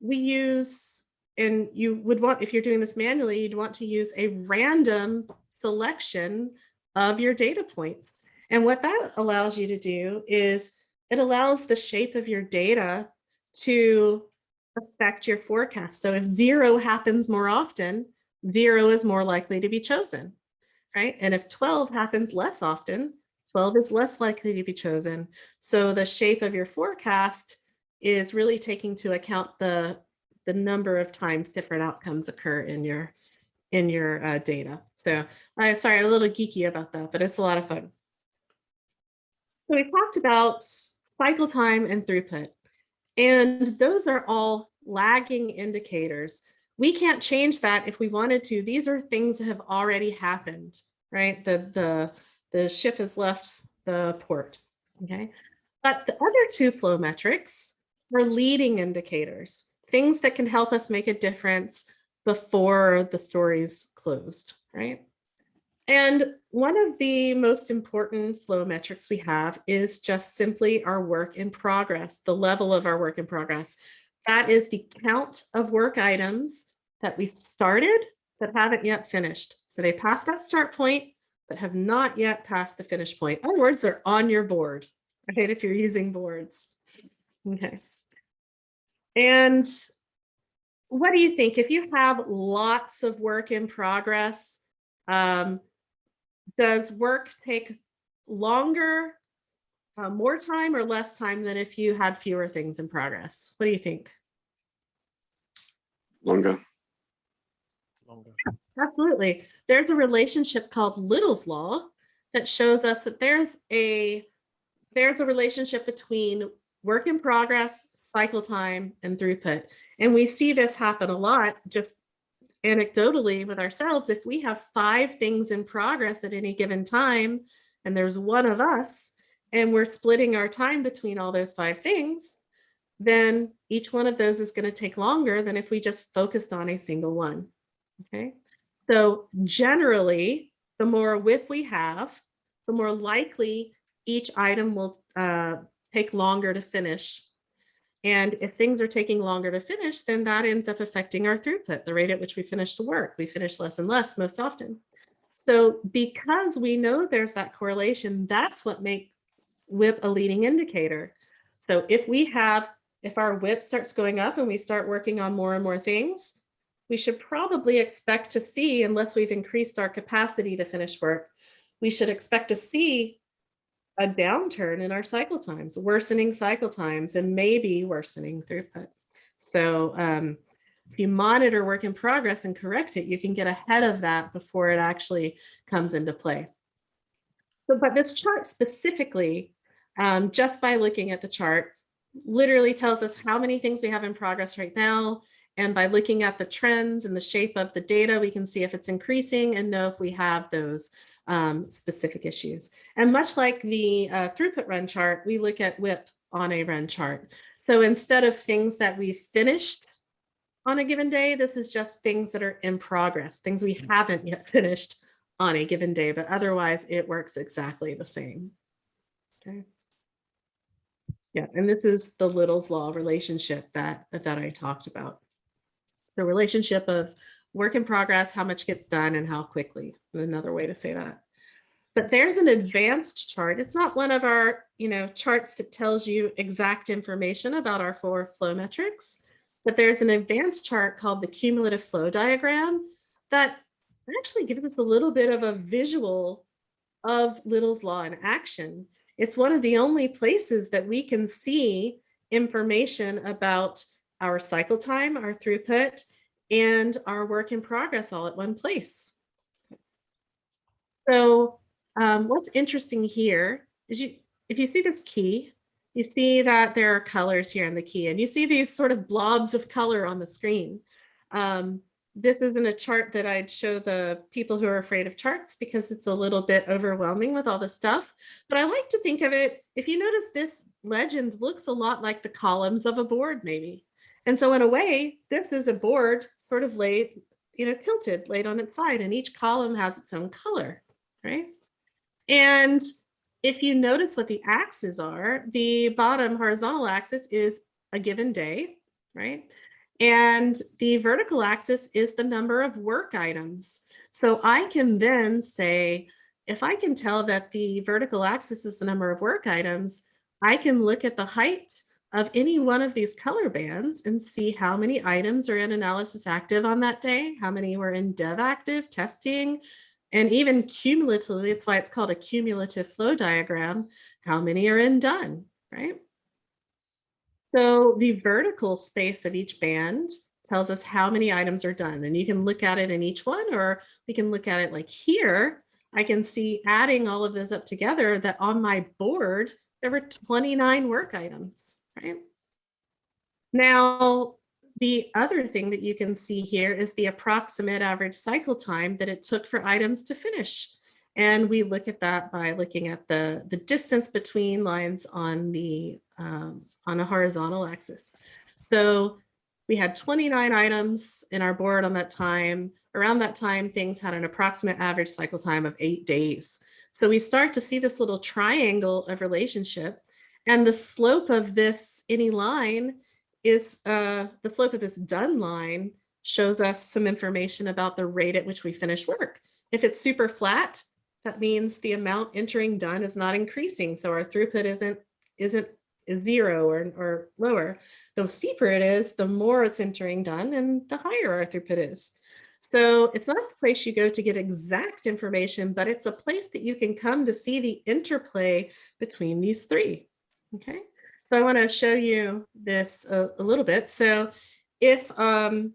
we use, and you would want, if you're doing this manually, you'd want to use a random selection of your data points. And what that allows you to do is it allows the shape of your data to affect your forecast. So if zero happens more often, zero is more likely to be chosen, right? And if 12 happens less often, 12 is less likely to be chosen. So the shape of your forecast is really taking to account the, the number of times different outcomes occur in your, in your uh, data. So I'm sorry, a little geeky about that, but it's a lot of fun. So we talked about cycle time and throughput, and those are all lagging indicators. We can't change that if we wanted to. These are things that have already happened, right? The, the, the ship has left the port, okay? But the other two flow metrics are leading indicators, things that can help us make a difference before the story's closed, right? And one of the most important flow metrics we have is just simply our work in progress, the level of our work in progress. That is the count of work items that we started that haven't yet finished. So they passed that start point, but have not yet passed the finish point. In other words, they're on your board, right? If you're using boards. Okay. And what do you think? If you have lots of work in progress, um, does work take longer, uh, more time or less time than if you had fewer things in progress? What do you think? Longer. Longer. Absolutely. There's a relationship called Little's Law that shows us that there's a there's a relationship between work in progress, cycle time, and throughput. And we see this happen a lot just anecdotally with ourselves. If we have five things in progress at any given time, and there's one of us, and we're splitting our time between all those five things, then each one of those is going to take longer than if we just focused on a single one. Okay. So generally, the more WIP we have, the more likely each item will uh, take longer to finish. And if things are taking longer to finish, then that ends up affecting our throughput, the rate at which we finish the work. We finish less and less most often. So because we know there's that correlation, that's what makes WIP a leading indicator. So if we have, if our WIP starts going up and we start working on more and more things, we should probably expect to see, unless we've increased our capacity to finish work, we should expect to see a downturn in our cycle times, worsening cycle times, and maybe worsening throughput. So um, if you monitor work in progress and correct it, you can get ahead of that before it actually comes into play. So, but this chart specifically, um, just by looking at the chart, literally tells us how many things we have in progress right now and by looking at the trends and the shape of the data, we can see if it's increasing and know if we have those um, specific issues. And much like the uh, throughput run chart, we look at WIP on a run chart. So instead of things that we finished on a given day, this is just things that are in progress, things we haven't yet finished on a given day, but otherwise it works exactly the same. Okay. Yeah, and this is the Little's Law relationship that, that I talked about the relationship of work in progress, how much gets done and how quickly, another way to say that. But there's an advanced chart. It's not one of our, you know, charts that tells you exact information about our four flow metrics, but there's an advanced chart called the cumulative flow diagram that actually gives us a little bit of a visual of Little's law in action. It's one of the only places that we can see information about our cycle time, our throughput, and our work in progress all at one place. So um, what's interesting here is you, if you see this key, you see that there are colors here in the key and you see these sort of blobs of color on the screen. Um, this isn't a chart that I'd show the people who are afraid of charts because it's a little bit overwhelming with all the stuff. But I like to think of it, if you notice this legend looks a lot like the columns of a board maybe. And so in a way, this is a board sort of laid, you know, tilted, laid on its side and each column has its own color, right? And if you notice what the axes are, the bottom horizontal axis is a given day, right? And the vertical axis is the number of work items. So I can then say, if I can tell that the vertical axis is the number of work items, I can look at the height of any one of these color bands and see how many items are in analysis active on that day, how many were in dev active testing, and even cumulatively, that's why it's called a cumulative flow diagram, how many are in done, right? So the vertical space of each band tells us how many items are done. And you can look at it in each one, or we can look at it like here. I can see adding all of those up together that on my board, there were 29 work items, right? Now, the other thing that you can see here is the approximate average cycle time that it took for items to finish. And we look at that by looking at the, the distance between lines on the um, on a horizontal axis. So we had 29 items in our board on that time. Around that time, things had an approximate average cycle time of eight days. So we start to see this little triangle of relationship and the slope of this any line is uh, the slope of this done line shows us some information about the rate at which we finish work. If it's super flat, that means the amount entering done is not increasing. So our throughput isn't isn't is zero or, or lower. The steeper it is, the more it's entering done and the higher our throughput is. So it's not the place you go to get exact information, but it's a place that you can come to see the interplay between these three. Okay, so I want to show you this a, a little bit. So if um,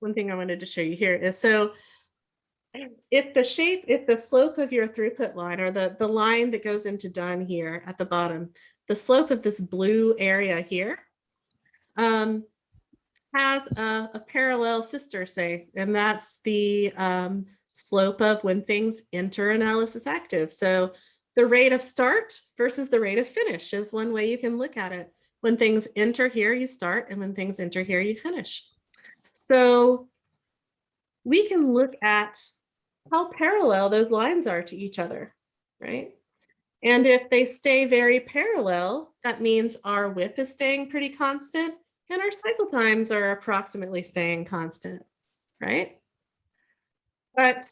one thing I wanted to show you here is so if the shape, if the slope of your throughput line or the, the line that goes into done here at the bottom, the slope of this blue area here um, has a, a parallel sister say, and that's the um, slope of when things enter analysis active. So the rate of start versus the rate of finish is one way you can look at it. When things enter here, you start, and when things enter here, you finish. So we can look at how parallel those lines are to each other, right? And if they stay very parallel, that means our WIP is staying pretty constant and our cycle times are approximately staying constant, right? But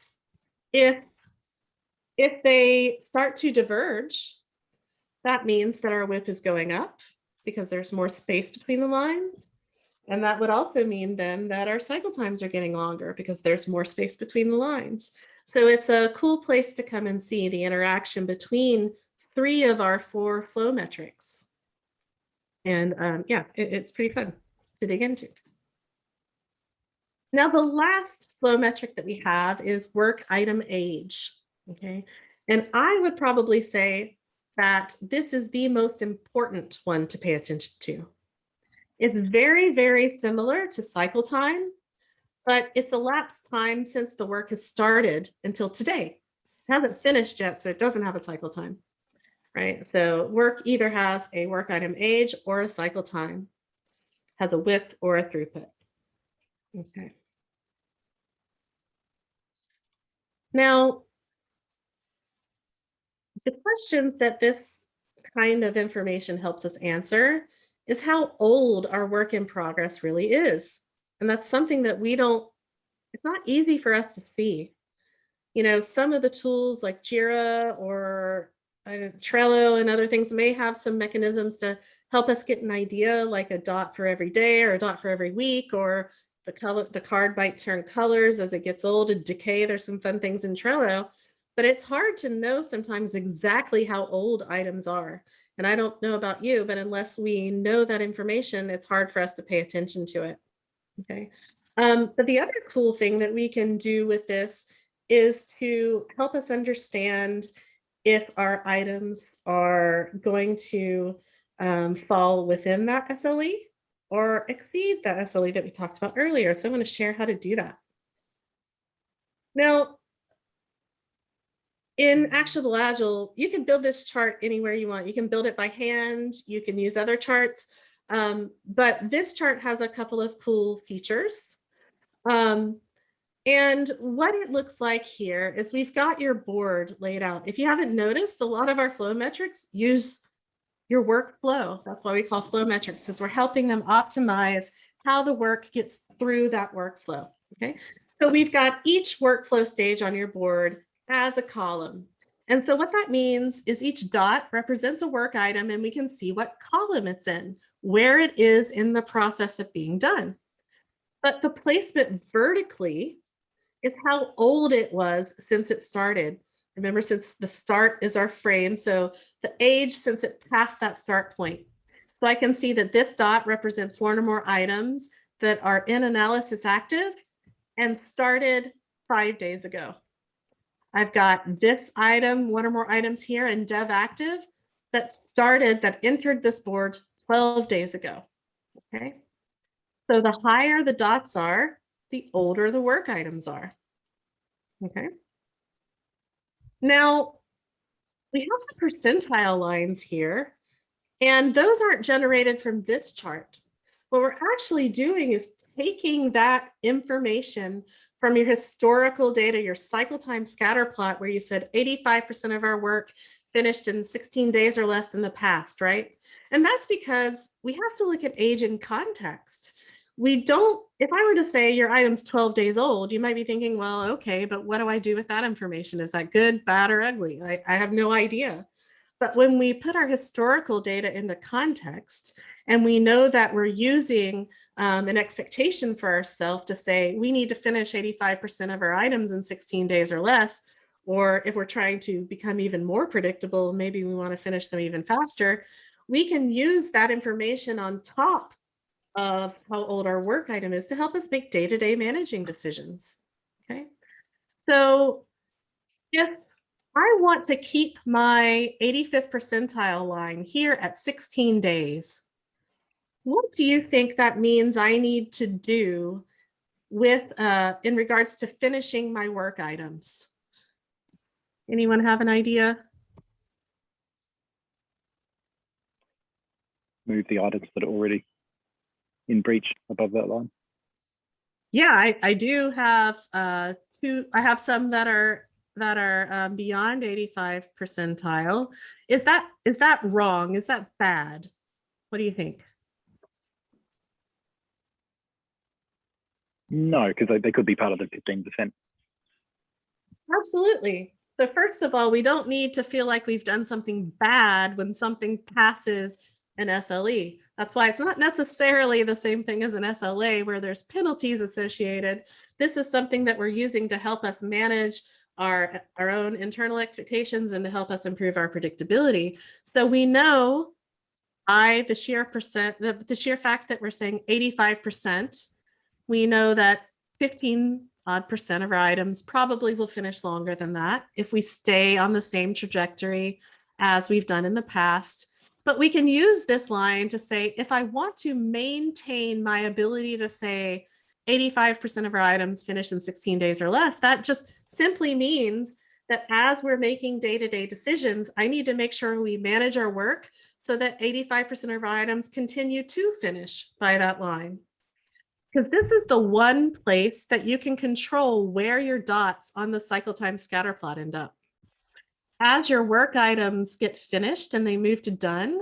if, if they start to diverge, that means that our WIP is going up because there's more space between the lines. And that would also mean then that our cycle times are getting longer because there's more space between the lines. So it's a cool place to come and see the interaction between three of our four flow metrics. And um, yeah, it, it's pretty fun to dig into. Now, the last flow metric that we have is work item age. Okay. And I would probably say that this is the most important one to pay attention to. It's very, very similar to cycle time, but it's elapsed time since the work has started until today. It hasn't finished yet, so it doesn't have a cycle time, right? So work either has a work item age or a cycle time, has a WIP or a throughput. Okay. Now, the questions that this kind of information helps us answer is how old our work in progress really is. And that's something that we don't, it's not easy for us to see. You know, some of the tools like Jira or uh, Trello and other things may have some mechanisms to help us get an idea like a dot for every day or a dot for every week or the color, the card might turn colors as it gets old and decay. There's some fun things in Trello, but it's hard to know sometimes exactly how old items are. And I don't know about you, but unless we know that information, it's hard for us to pay attention to it. Okay. Um, but the other cool thing that we can do with this is to help us understand if our items are going to um, fall within that SLE or exceed that SLE that we talked about earlier. So I'm going to share how to do that. Now, in Actionable Agile, you can build this chart anywhere you want. You can build it by hand. You can use other charts. Um, but this chart has a couple of cool features. Um, and what it looks like here is we've got your board laid out. If you haven't noticed, a lot of our flow metrics use your workflow. That's why we call flow metrics, because we're helping them optimize how the work gets through that workflow. Okay, so we've got each workflow stage on your board as a column. And so what that means is each dot represents a work item and we can see what column it's in, where it is in the process of being done. But the placement vertically is how old it was since it started. Remember, since the start is our frame, so the age since it passed that start point. So I can see that this dot represents one or more items that are in analysis active and started five days ago. I've got this item, one or more items here in dev active that started, that entered this board 12 days ago. Okay. So the higher the dots are, the older the work items are. Okay. Now, we have some percentile lines here, and those aren't generated from this chart. What we're actually doing is taking that information from your historical data, your cycle time scatter plot, where you said 85% of our work finished in 16 days or less in the past, right? And that's because we have to look at age in context. We don't, if I were to say your item's 12 days old, you might be thinking, well, okay, but what do I do with that information? Is that good, bad, or ugly? I, I have no idea. But when we put our historical data into context, and we know that we're using um, an expectation for ourselves to say we need to finish 85% of our items in 16 days or less, or if we're trying to become even more predictable, maybe we want to finish them even faster, we can use that information on top of how old our work item is to help us make day-to-day managing decisions. Okay, so if I want to keep my 85th percentile line here at 16 days, what do you think that means I need to do with uh, in regards to finishing my work items? Anyone have an idea? move the items that are already in breach above that line. Yeah, I, I do have uh, two, I have some that are that are um, beyond 85 percentile. Is that is that wrong? Is that bad? What do you think? No, because they, they could be part of the 15%. Absolutely. So first of all, we don't need to feel like we've done something bad when something passes an SLE. That's why it's not necessarily the same thing as an SLA where there's penalties associated. This is something that we're using to help us manage our, our own internal expectations and to help us improve our predictability. So we know I, the sheer percent, the, the sheer fact that we're saying 85%, we know that 15 odd percent of our items probably will finish longer than that if we stay on the same trajectory as we've done in the past. But we can use this line to say, if I want to maintain my ability to say 85% of our items finish in 16 days or less, that just simply means that as we're making day-to-day -day decisions, I need to make sure we manage our work so that 85% of our items continue to finish by that line. Because this is the one place that you can control where your dots on the cycle time scatter plot end up as your work items get finished and they move to done,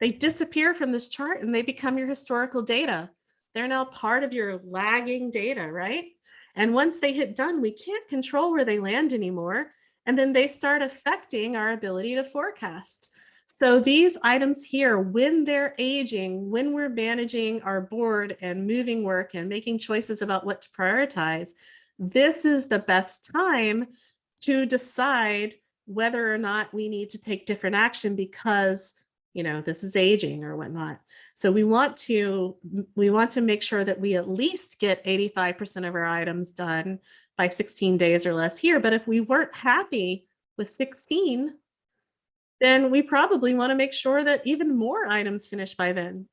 they disappear from this chart and they become your historical data. They're now part of your lagging data, right? And once they hit done, we can't control where they land anymore. And then they start affecting our ability to forecast. So these items here, when they're aging, when we're managing our board and moving work and making choices about what to prioritize, this is the best time to decide whether or not we need to take different action because you know this is aging or whatnot so we want to we want to make sure that we at least get 85 percent of our items done by 16 days or less here. But if we weren't happy with 16, then we probably want to make sure that even more items finish by then.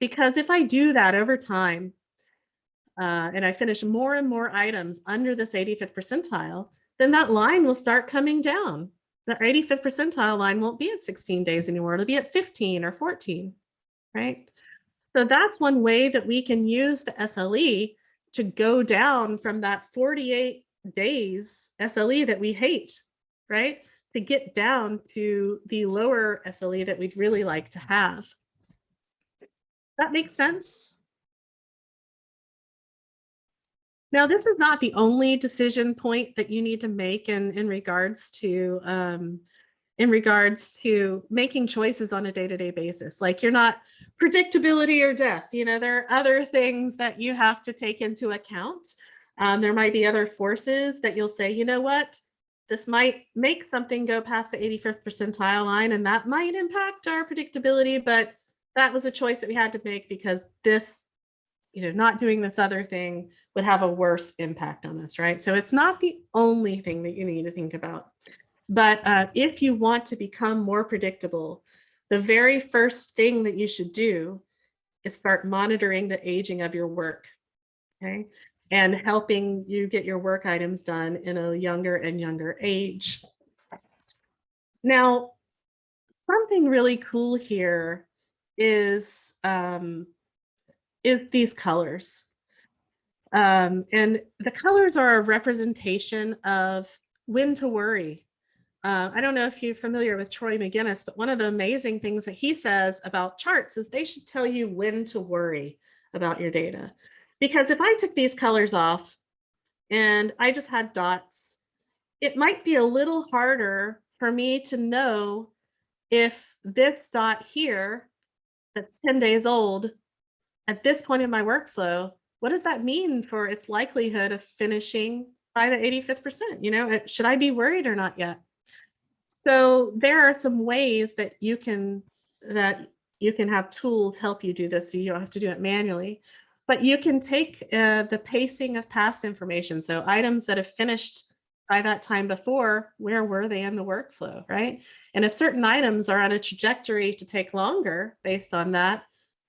Because if I do that over time, uh, and I finish more and more items under this 85th percentile, then that line will start coming down. The 85th percentile line won't be at 16 days anymore. It'll be at 15 or 14, right? So that's one way that we can use the SLE to go down from that 48 days SLE that we hate, right? To get down to the lower SLE that we'd really like to have. That makes sense? Now, this is not the only decision point that you need to make in, in regards to um, in regards to making choices on a day-to-day basis. Like you're not predictability or death. You know, there are other things that you have to take into account. Um, there might be other forces that you'll say, you know what, this might make something go past the 85th percentile line and that might impact our predictability, but that was a choice that we had to make because this you know, not doing this other thing would have a worse impact on us, right? So it's not the only thing that you need to think about. But uh, if you want to become more predictable, the very first thing that you should do is start monitoring the aging of your work, okay? And helping you get your work items done in a younger and younger age. Now, something really cool here is um, is these colors. Um, and the colors are a representation of when to worry. Uh, I don't know if you're familiar with Troy Magennis, but one of the amazing things that he says about charts is they should tell you when to worry about your data. Because if I took these colors off and I just had dots, it might be a little harder for me to know if this dot here that's 10 days old at this point in my workflow, what does that mean for its likelihood of finishing by the 85th percent? You know, should I be worried or not yet? So there are some ways that you can that you can have tools help you do this so you don't have to do it manually. But you can take uh, the pacing of past information. So items that have finished by that time before, where were they in the workflow, right? And if certain items are on a trajectory to take longer based on that,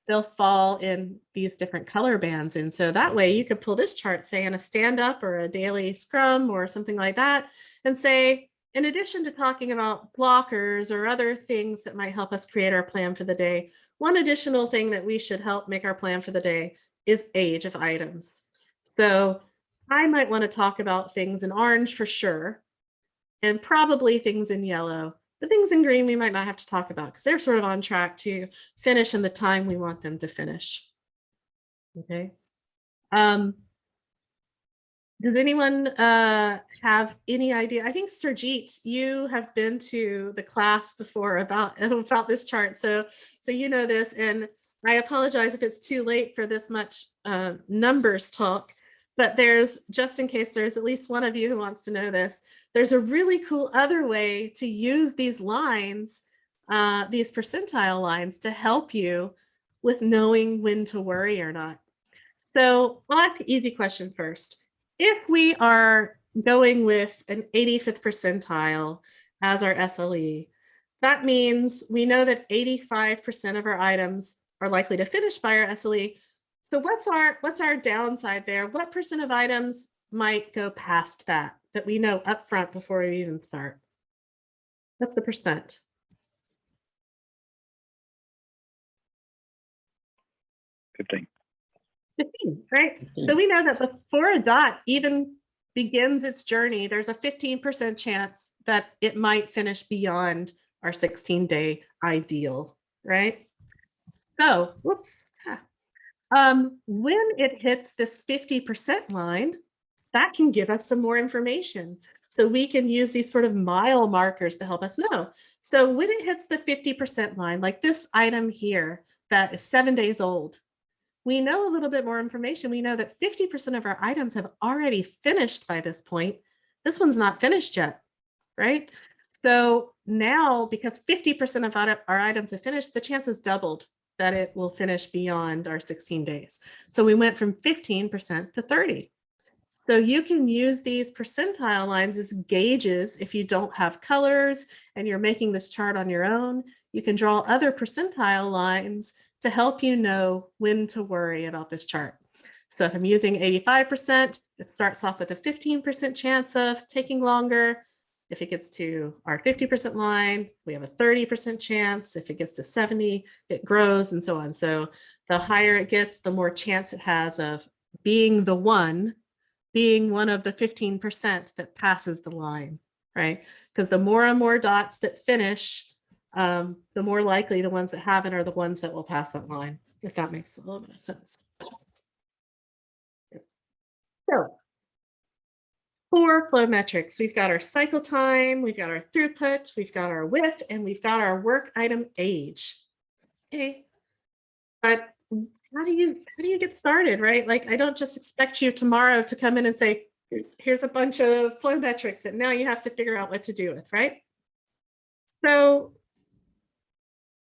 they'll fall in these different color bands. And so that way you could pull this chart, say in a stand up or a daily scrum or something like that, and say, in addition to talking about blockers or other things that might help us create our plan for the day, one additional thing that we should help make our plan for the day is age of items. So I might want to talk about things in orange for sure, and probably things in yellow the things in green we might not have to talk about because they're sort of on track to finish in the time we want them to finish. Okay. Um, does anyone uh, have any idea? I think Surjit, you have been to the class before about [LAUGHS] about this chart, so so you know this. And I apologize if it's too late for this much uh, numbers talk, but there's just in case there's at least one of you who wants to know this. There's a really cool other way to use these lines, uh, these percentile lines to help you with knowing when to worry or not. So I'll ask an easy question first. If we are going with an 85th percentile as our SLE, that means we know that 85% of our items are likely to finish by our SLE. So what's our what's our downside there? What percent of items might go past that? that we know upfront before we even start? That's the percent? Fifteen. 15, right? So we know that before a dot even begins its journey, there's a 15% chance that it might finish beyond our 16 day ideal, right? So, whoops. Um, when it hits this 50% line, that can give us some more information. So we can use these sort of mile markers to help us know. So when it hits the 50% line, like this item here that is seven days old, we know a little bit more information. We know that 50% of our items have already finished by this point. This one's not finished yet, right? So now, because 50% of our items have finished, the chance is doubled that it will finish beyond our 16 days. So we went from 15% to 30. So you can use these percentile lines as gauges if you don't have colors and you're making this chart on your own. You can draw other percentile lines to help you know when to worry about this chart. So if I'm using 85%, it starts off with a 15% chance of taking longer. If it gets to our 50% line, we have a 30% chance. If it gets to 70, it grows and so on. So the higher it gets, the more chance it has of being the one, being one of the 15% that passes the line, right? Because the more and more dots that finish, um, the more likely the ones that haven't are the ones that will pass that line, if that makes a little bit of sense. So for flow metrics, we've got our cycle time, we've got our throughput, we've got our WIP, and we've got our work item age. Okay. But how do you how do you get started, right? Like I don't just expect you tomorrow to come in and say, here's a bunch of flow metrics that now you have to figure out what to do with, right? So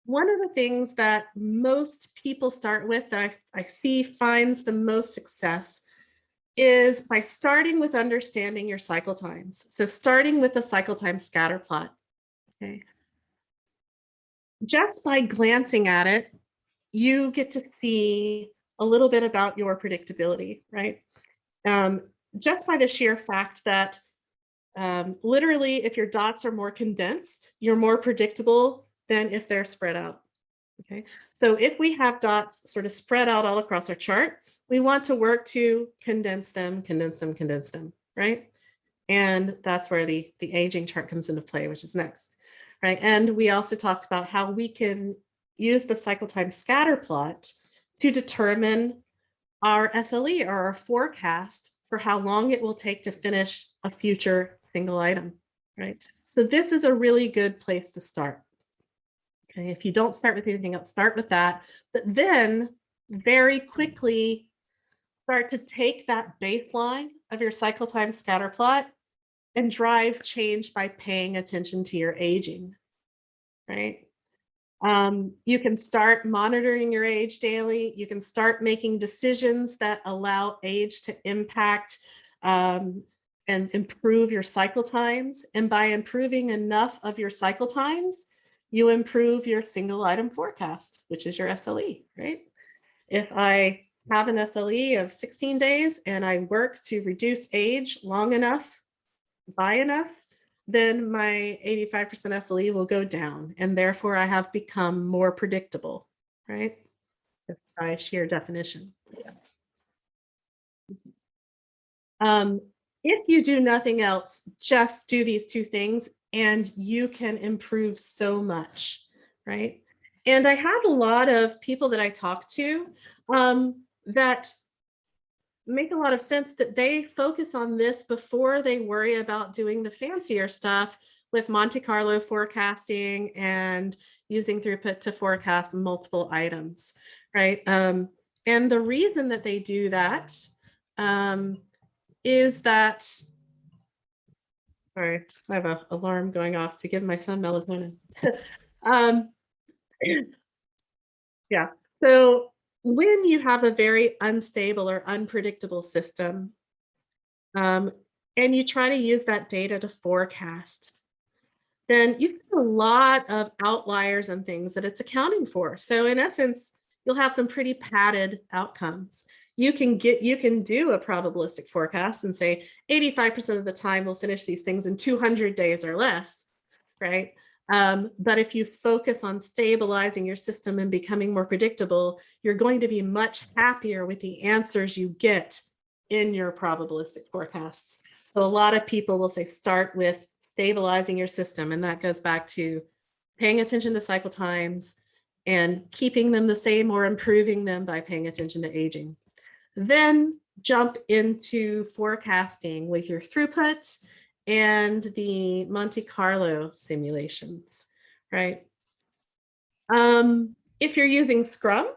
one of the things that most people start with that I, I see finds the most success is by starting with understanding your cycle times. So starting with the cycle time scatter plot. Okay. Just by glancing at it, you get to see a little bit about your predictability, right? Um, just by the sheer fact that um, literally if your dots are more condensed, you're more predictable than if they're spread out. Okay, so if we have dots sort of spread out all across our chart, we want to work to condense them, condense them, condense them, right? And that's where the, the aging chart comes into play, which is next, right? And we also talked about how we can use the cycle time scatter plot to determine our SLE or our forecast for how long it will take to finish a future single item, right? So this is a really good place to start. Okay, if you don't start with anything else, start with that, but then very quickly start to take that baseline of your cycle time scatter plot and drive change by paying attention to your aging, right? Um, you can start monitoring your age daily. You can start making decisions that allow age to impact um, and improve your cycle times. And by improving enough of your cycle times, you improve your single item forecast, which is your SLE, right? If I have an SLE of 16 days and I work to reduce age long enough, by enough, then my 85% SLE will go down and therefore I have become more predictable, right? By sheer definition. Um, if you do nothing else, just do these two things and you can improve so much, right? And I have a lot of people that I talk to um, that make a lot of sense that they focus on this before they worry about doing the fancier stuff with Monte Carlo forecasting and using throughput to forecast multiple items, right? Um, and the reason that they do that um, is that, sorry, I have an alarm going off to give my son melatonin. [LAUGHS] um, yeah, so when you have a very unstable or unpredictable system, um, and you try to use that data to forecast, then you've got a lot of outliers and things that it's accounting for. So in essence, you'll have some pretty padded outcomes. You can get, you can do a probabilistic forecast and say 85% of the time we'll finish these things in 200 days or less, right? Um, but if you focus on stabilizing your system and becoming more predictable, you're going to be much happier with the answers you get in your probabilistic forecasts. So a lot of people will say start with stabilizing your system. And that goes back to paying attention to cycle times and keeping them the same or improving them by paying attention to aging. Then jump into forecasting with your throughput and the Monte Carlo simulations, right? Um, if you're using Scrum,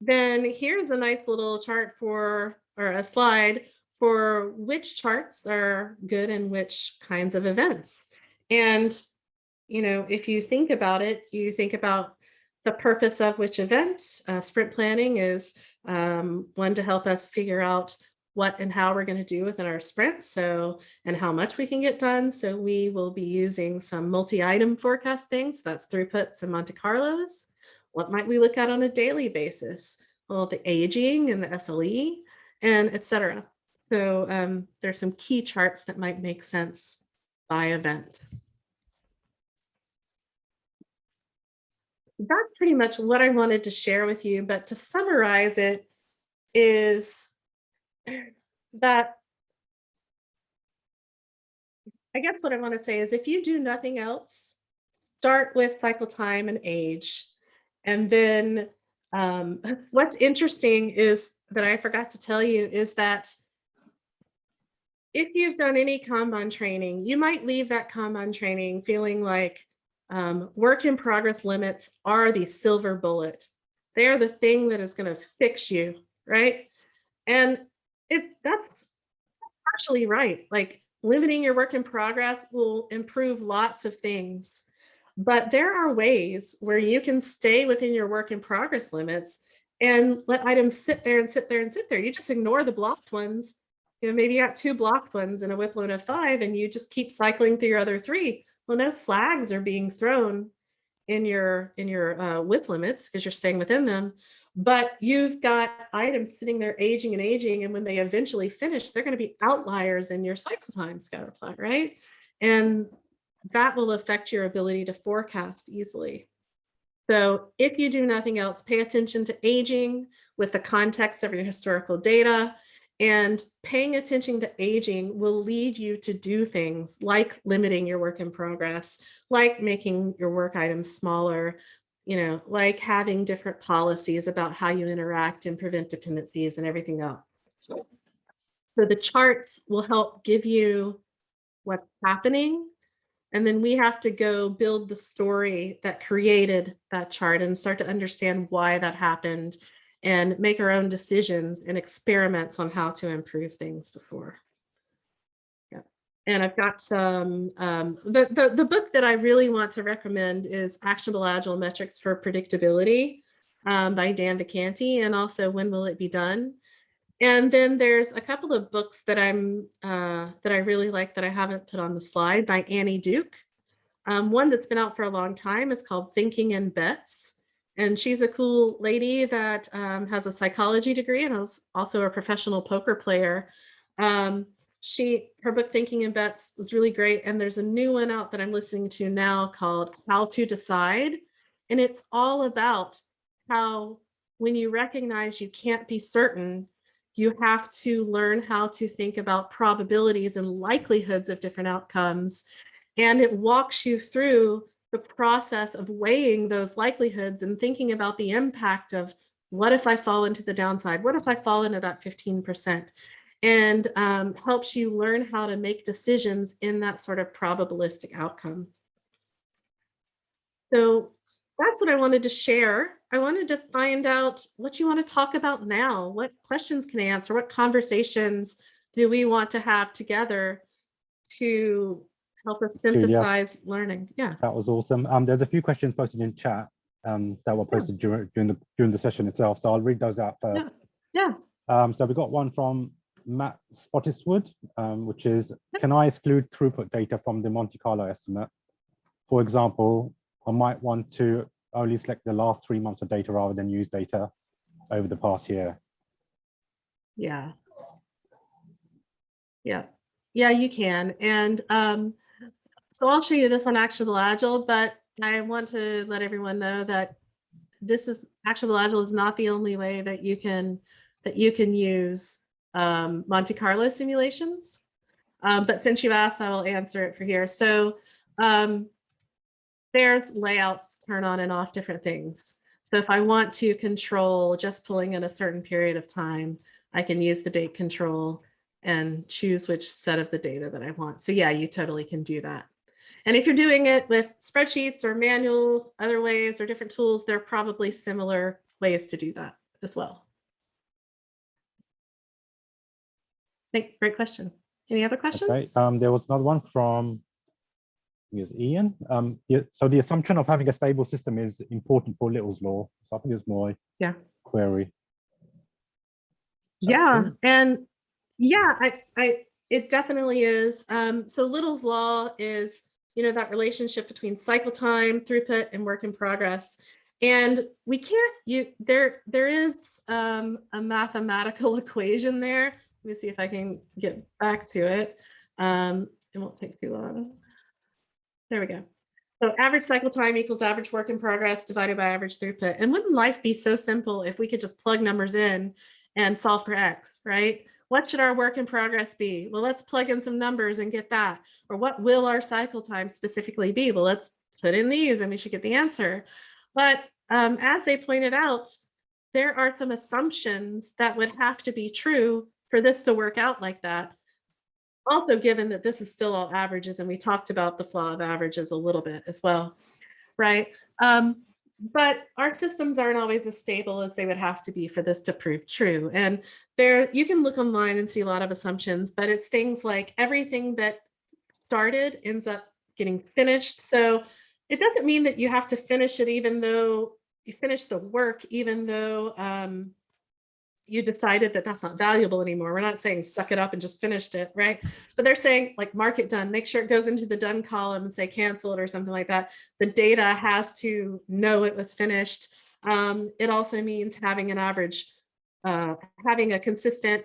then here's a nice little chart for, or a slide for which charts are good and which kinds of events. And, you know, if you think about it, you think about the purpose of which event. Uh, sprint planning is um, one to help us figure out what and how we're going to do within our sprint. So, and how much we can get done. So we will be using some multi-item forecasting. So that's throughputs and Monte Carlos. What might we look at on a daily basis? Well, the aging and the SLE and etc. So um, there's some key charts that might make sense by event. That's pretty much what I wanted to share with you, but to summarize it is that I guess what I want to say is if you do nothing else, start with cycle time and age. And then um, [LAUGHS] what's interesting is that I forgot to tell you is that if you've done any Kanban training, you might leave that Kanban training feeling like um, work in progress limits are the silver bullet. They are the thing that is going to fix you, right? And it that's partially right. Like limiting your work in progress will improve lots of things. But there are ways where you can stay within your work in progress limits and let items sit there and sit there and sit there. You just ignore the blocked ones. You know, maybe you got two blocked ones in a WIP load of five and you just keep cycling through your other three. Well, no flags are being thrown in your in your uh, WIP limits because you're staying within them. But you've got items sitting there aging and aging, and when they eventually finish, they're going to be outliers in your cycle time scatter plot, right? And that will affect your ability to forecast easily. So if you do nothing else, pay attention to aging with the context of your historical data and paying attention to aging will lead you to do things like limiting your work in progress, like making your work items smaller, you know, like having different policies about how you interact and prevent dependencies and everything else. So the charts will help give you what's happening and then we have to go build the story that created that chart and start to understand why that happened and make our own decisions and experiments on how to improve things before. Yeah. And I've got some, um, the, the, the book that I really want to recommend is Actionable Agile Metrics for Predictability um, by Dan Vacanti and also When Will It Be Done? And then there's a couple of books that I'm uh, that I really like that I haven't put on the slide by Annie Duke. Um, one that's been out for a long time is called Thinking in Bets. And she's a cool lady that um, has a psychology degree and is also a professional poker player. Um, she her book Thinking in Bets was really great. And there's a new one out that I'm listening to now called How to Decide. And it's all about how when you recognize you can't be certain, you have to learn how to think about probabilities and likelihoods of different outcomes. And it walks you through the process of weighing those likelihoods and thinking about the impact of what if I fall into the downside? What if I fall into that 15%? And um, helps you learn how to make decisions in that sort of probabilistic outcome. So that's what I wanted to share. I wanted to find out what you want to talk about now. What questions can I answer? What conversations do we want to have together to help us Julia. synthesize learning? Yeah. That was awesome. Um, there's a few questions posted in chat um, that were Yeah. posted during, during the during the session itself. So I'll read those out first. Yeah. Um, so we got one from Matt Spottiswood, um, which is, can I exclude throughput data from the Monte Carlo estimate? For example, I might want to only select the last three months of data rather than use data over the past year. Yeah. Yeah, yeah, you can. And um, so I'll show you this on Actionable Agile, but I want to let everyone know that this is Actionable Agile is not the only way that you can that you can use um, Monte Carlo simulations. Um, but since you've asked, I will answer it for here. So um, there's layouts turn on and off different things. So if I want to control just pulling in a certain period of time, I can use the date control and choose which set of the data that I want. So yeah, you totally can do that. And if you're doing it with spreadsheets or manual other ways or different tools, there are probably similar ways to do that as well. Thank, great question. Any other Okay, questions? um, there was another one from I think it's Ian. Um, so the assumption of having a stable system is important for Little's law. So I think it's my Yeah. query. Yeah, section. and Yeah, I, I, it definitely is. Um, so Little's law is, you know, that relationship between cycle time, throughput, and work in progress. And we can't, you, there, there is um, a mathematical [LAUGHS] equation there. Let me see if I can get back to it. Um, it won't take too long. There we go. So average cycle time equals average work in progress divided by average throughput. And wouldn't life be so simple if we could just plug numbers in and solve for X, right? What should our work in progress be? Well, let's plug in some numbers and get that. Or what will our cycle time specifically be? Well, let's put in these and we should get the answer. But um, as they pointed out, there are some assumptions that would have to be true for this to work out like that. Also, given that this is still all averages and we talked about the flaw of averages a little bit as well, right? Um, but our systems aren't always as stable as they would have to be for this to prove true. And there, you can look online and see a lot of assumptions, but it's things like everything that started ends up getting finished. So it doesn't mean that you have to finish it even though you finish the work, even though um, you decided that that's not valuable anymore. We're not saying suck it up and just finished it, right? But they're saying like mark it done, make sure it goes into the done column and say cancel it or something like that. The data has to know it was finished. Um, it also means having an average, uh, having a consistent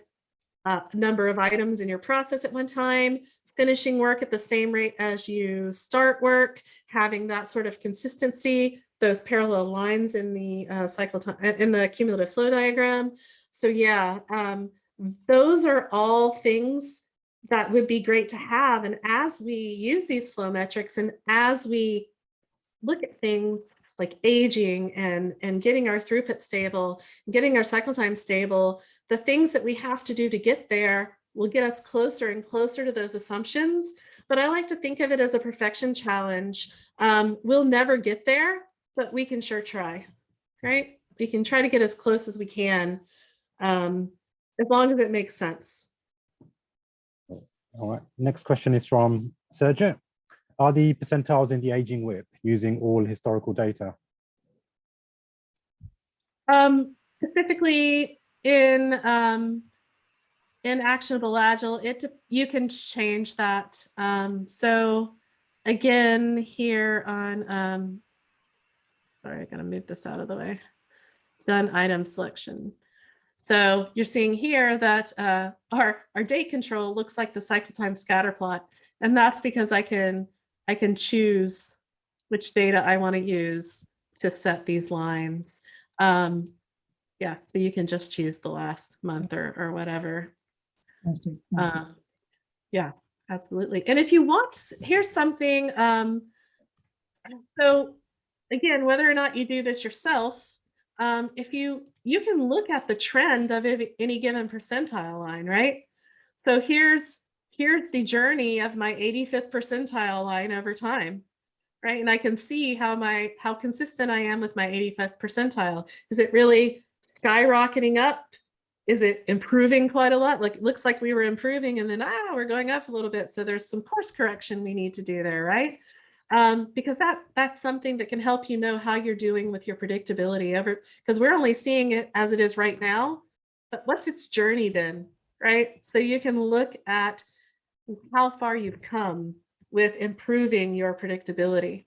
uh, number of items in your process at one time, finishing work at the same rate as you start work, having that sort of consistency, those parallel lines in the uh, cycle time, in the cumulative flow diagram. So yeah, um, those are all things that would be great to have. And as we use these flow metrics and as we look at things like aging and, and getting our throughput stable, getting our cycle time stable, the things that we have to do to get there will get us closer and closer to those assumptions. But I like to think of it as a perfection challenge. Um, we'll never get there, but we can sure try, right? We can try to get as close as we can, um, as long as it makes sense. All right, next question is from Sergio. Are the percentiles in the aging WIP using all historical data? Um, specifically in um, in actionable agile, it you can change that. Um, so again, here on um, sorry, I gotta move this out of the way. Done item selection. So you're seeing here that uh, our our date control looks like the cycle time scatter plot, and that's because I can I can choose which data I want to use to set these lines. Um, yeah, so you can just choose the last month or, or whatever. Um, yeah, absolutely. And if you want, here's something. Um, so again, whether or not you do this yourself, um, if you, you can look at the trend of any given percentile line, right? So here's, here's the journey of my 85th percentile line over time right? And I can see how my how consistent I am with my 85th percentile. Is it really skyrocketing up? Is it improving quite a lot? Like it looks like we were improving and then ah, we're going up a little bit. So there's some course correction we need to do there, right? Um, because that that's something that can help you know how you're doing with your predictability ever because we're only seeing it as it is right now. But what's its journey been, right? So you can look at how far you've come with improving your predictability.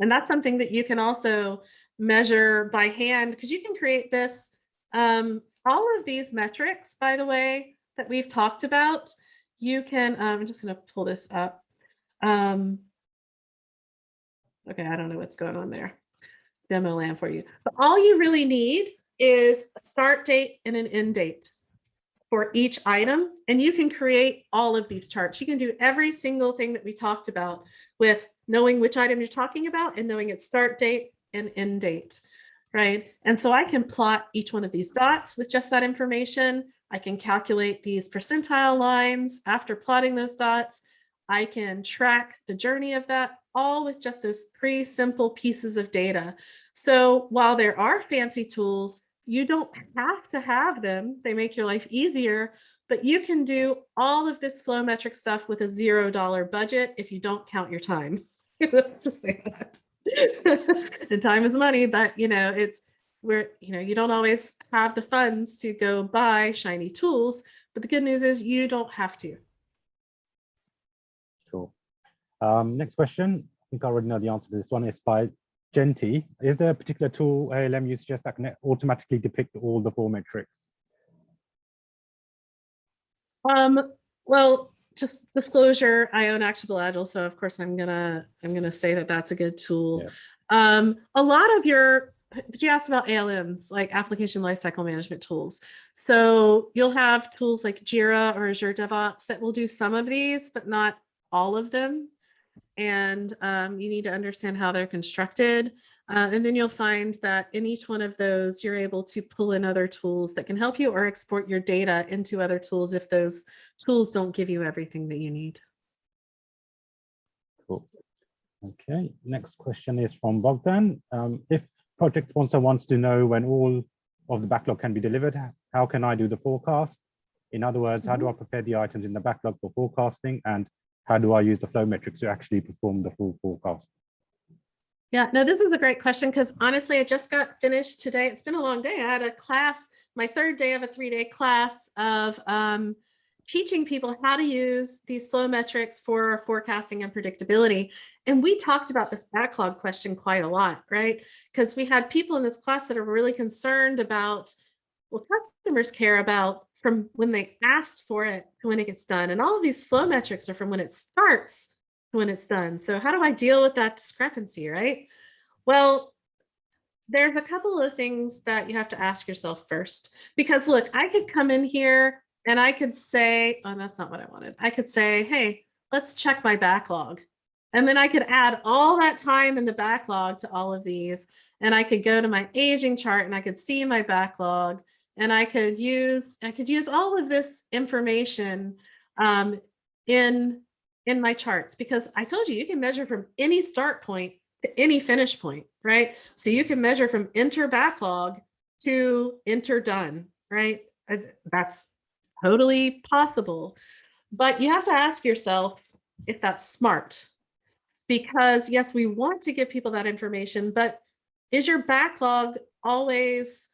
And that's something that you can also measure by hand because you can create this. Um, all of these metrics, by the way, that we've talked about, you can, um, I'm just going to pull this up. Um, okay, I don't know what's going on there. Demo land for you. But all you really need is a start date and an end date for each item. And you can create all of these charts. You can do every single thing that we talked about with knowing which item you're talking about and knowing its start date and end date, right? And so I can plot each one of these dots with just that information. I can calculate these percentile lines after plotting those dots. I can track the journey of that all with just those three simple pieces of data. So while there are fancy tools, you don't have to have them. They make your life easier, but you can do all of this flow metric stuff with a zero dollar budget if you don't count your time. [LAUGHS] Let's just say that. [LAUGHS] and time is money, but you know, it's where, you know, you don't always have the funds to go buy shiny tools, but the good news is you don't have to. Um, next question. I think I already know the answer to this one. It's by Genti. Is there a particular tool ALM you suggest that can automatically depict all the four metrics? Um, well, just disclosure, I own Actionable Agile, so of course I'm gonna, I'm gonna say that that's a good tool. Yeah. Um, a lot of your, but you asked about ALMs, like application lifecycle management tools. So you'll have tools like Jira or Azure DevOps that will do some of these, but not all of them. And um, you need to understand how they're constructed. Uh, and then you'll find that in each one of those, you're able to pull in other tools that can help you or export your data into other tools if those tools don't give you everything that you need. Cool. Okay, next question is from Bogdan. Um, if project sponsor wants to know when all of the backlog can be delivered, how can I do the forecast? In other words, how do I prepare the items in the backlog for forecasting and how do I use the flow metrics to actually perform the full forecast? Yeah, no, this is a great question because honestly, I just got finished today. It's been a long day. I had a class, my third day of a three day class of um, teaching people how to use these flow metrics for forecasting and predictability. And we talked about this backlog question quite a lot, right? Because we had people in this class that are really concerned about what customers care about from when they asked for it to when it gets done. And all of these flow metrics are from when it starts to when it's done. So how do I deal with that discrepancy, right? Well, there's a couple of things that you have to ask yourself first. Because look, I could come in here and I could say, oh, that's not what I wanted. I could say, hey, let's check my backlog. And then I could add all that time in the backlog to all of these. And I could go to my aging chart and I could see my backlog and I could use, I could use all of this information um, in, in my charts because I told you, you can measure from any start point to any finish point, right? So you can measure from enter backlog to enter done, right? Uh, That's totally possible. But you have to ask yourself if that's smart. Because yes, we want to give people that information, but is your backlog always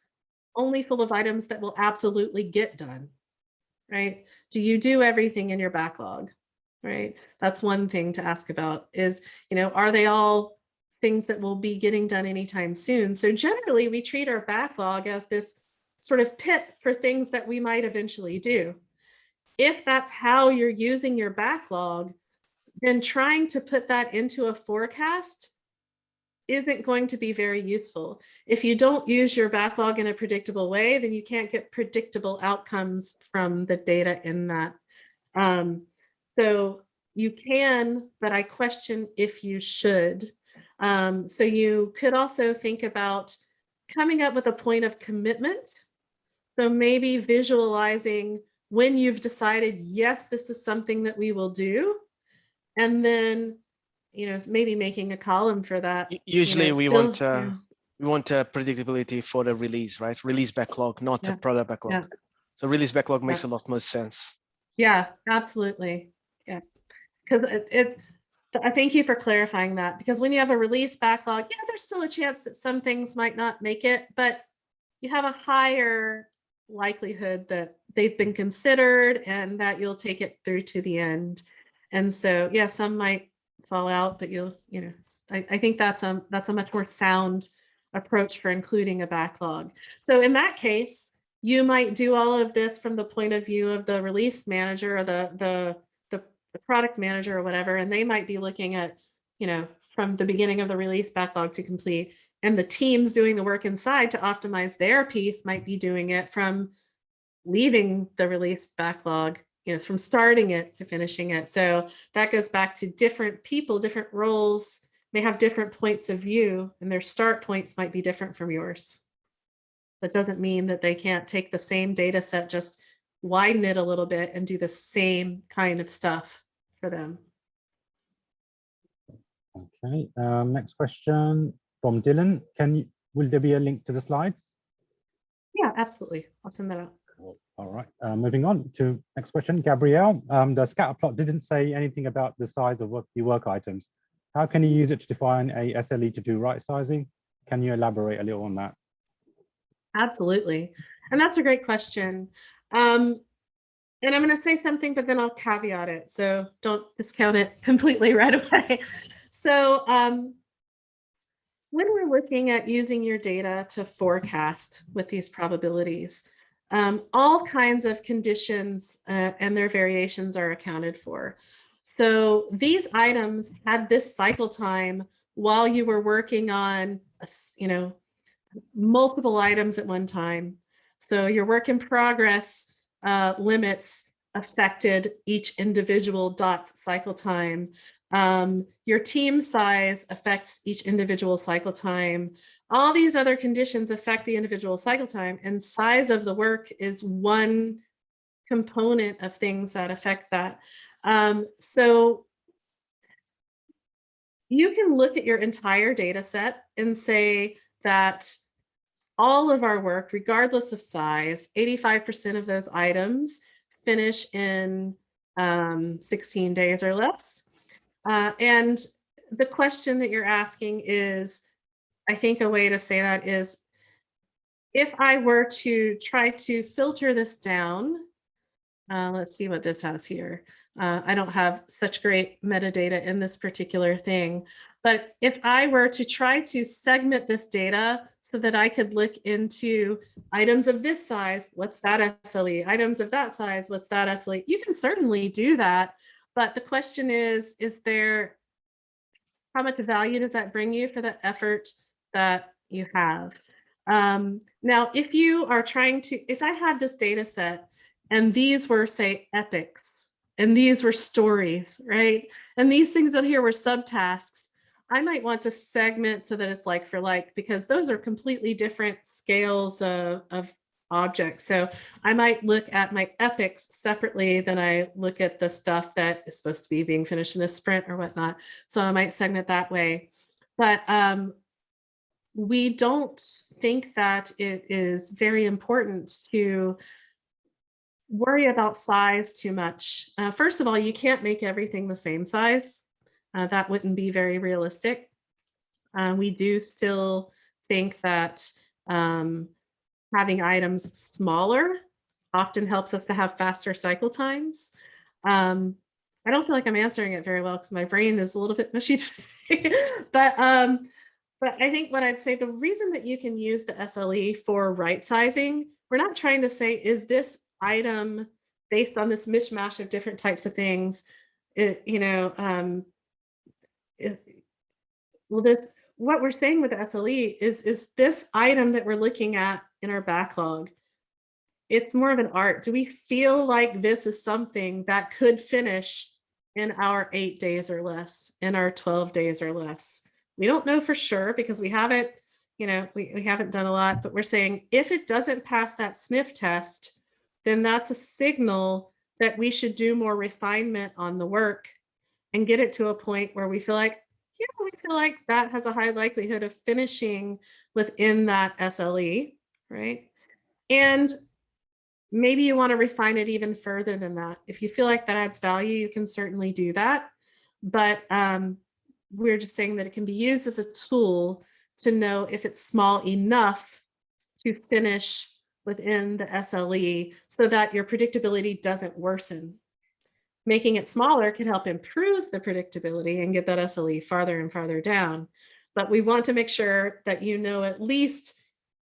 only full of items that will absolutely get done? Right? Do you do everything in your backlog? Right? That's one thing to ask about is, you know, are they all things that will be getting done anytime soon? So generally we treat our backlog as this sort of pit for things that we might eventually do. If that's how you're using your backlog, then trying to put that into a forecast isn't going to be very useful. If you don't use your backlog in a predictable way, then you can't get predictable outcomes from the data in that. Um, so you can, but I question if you should. Um, so you could also think about coming up with a point of commitment. So maybe visualizing when you've decided, yes, this is something that we will do. And then, you know, maybe making a column for that. U- you know, Usually we still- want, uh, yeah. we want a predictability for the release, right? Release backlog, not a product backlog. So release backlog makes a lot more sense. Yeah, absolutely. Yeah. Because it, it's, I thank you for clarifying that because when you have a release backlog, yeah, there's still a chance that some things might not make it, but you have a higher likelihood that they've been considered and that you'll take it through to the end. And so, yeah, some might fall out, but you'll, you know, I, I think that's a, that's a much more sound approach for including a backlog. So in that case, you might do all of this from the point of view of the release manager or the, the, the, the product manager or whatever, and they might be looking at, you know, from the beginning of the release backlog to complete. And the teams doing the work inside to optimize their piece might be doing it from leaving the release backlog, you know, from starting it to finishing it. So that goes back to different people, different roles may have different points of view and their start points might be different from yours. That doesn't mean that they can't take the same data set, just widen it a little bit and do the same kind of stuff for them. Okay, um, next question from Dylan. Can you, will there be a link to the slides? Yeah, absolutely. I'll send that out. All right, uh, moving on to next question. Gabrielle, um, the scatter plot didn't say anything about the size of work, the work items. How can you use it to define a SLE to do right sizing? Can you elaborate a little on that? Absolutely. And that's a great question. Um, and I'm going to say something, but then I'll caveat it. So don't discount it [LAUGHS] completely right away. So um, when we're looking at using your data to forecast with these probabilities, um, all kinds of conditions uh, and their variations are accounted for. So these items had this cycle time while you were working on, you know, multiple items at one time. So your work in progress uh, limits affected each individual dot's cycle time. Um, your team size affects each individual cycle time. All these other conditions affect the individual cycle time and size of the work is one component of things that affect that. Um, so you can look at your entire data set and say that all of our work, regardless of size, 85% of those items finish in um, 16 days or less. Uh, and the question that you're asking is, I think a way to say that is, if I were to try to filter this down, uh, let's see what this has here. Uh, I don't have such great metadata in this particular thing, but if I were to try to segment this data so that I could look into items of this size, what's that SLE? Items of that size, what's that SLE? You can certainly do that, but the question is, is there, how much value does that bring you for the effort that you have? Um, now, if you are trying to, if I had this data set and these were say epics and these were stories, right? And these things on here were subtasks, I might want to segment so that it's like for like, because those are completely different scales of, of objects. So I might look at my epics separately than I look at the stuff that is supposed to be being finished in a sprint or whatnot. So I might segment that way. But um, we don't think that it is very important to worry about size too much. Uh, first of all, you can't make everything the same size. Uh, that wouldn't be very realistic. Uh, we do still think that um, having items smaller often helps us to have faster cycle times. Um, I don't feel like I'm answering it very well because my brain is a little bit mushy [LAUGHS] today. but um, but I think what I'd say the reason that you can use the SLE for right sizing, we're not trying to say, is this item based on this mishmash of different types of things, it, you know, um, is, well, this, what we're saying with the SLE is, is this item that we're looking at in our backlog, it's more of an art. Do we feel like this is something that could finish in our eight days or less, in our 12 days or less? We don't know for sure because we haven't, you know, we, we haven't done a lot, but we're saying if it doesn't pass that sniff test, then that's a signal that we should do more refinement on the work and get it to a point where we feel like, yeah, we feel like that has a high likelihood of finishing within that SLE, right? And maybe you want to refine it even further than that. If you feel like that adds value, you can certainly do that. But um, we're just saying that it can be used as a tool to know if it's small enough to finish within the SLE so that your predictability doesn't worsen. Making it smaller can help improve the predictability and get that SLE farther and farther down. But we want to make sure that you know at least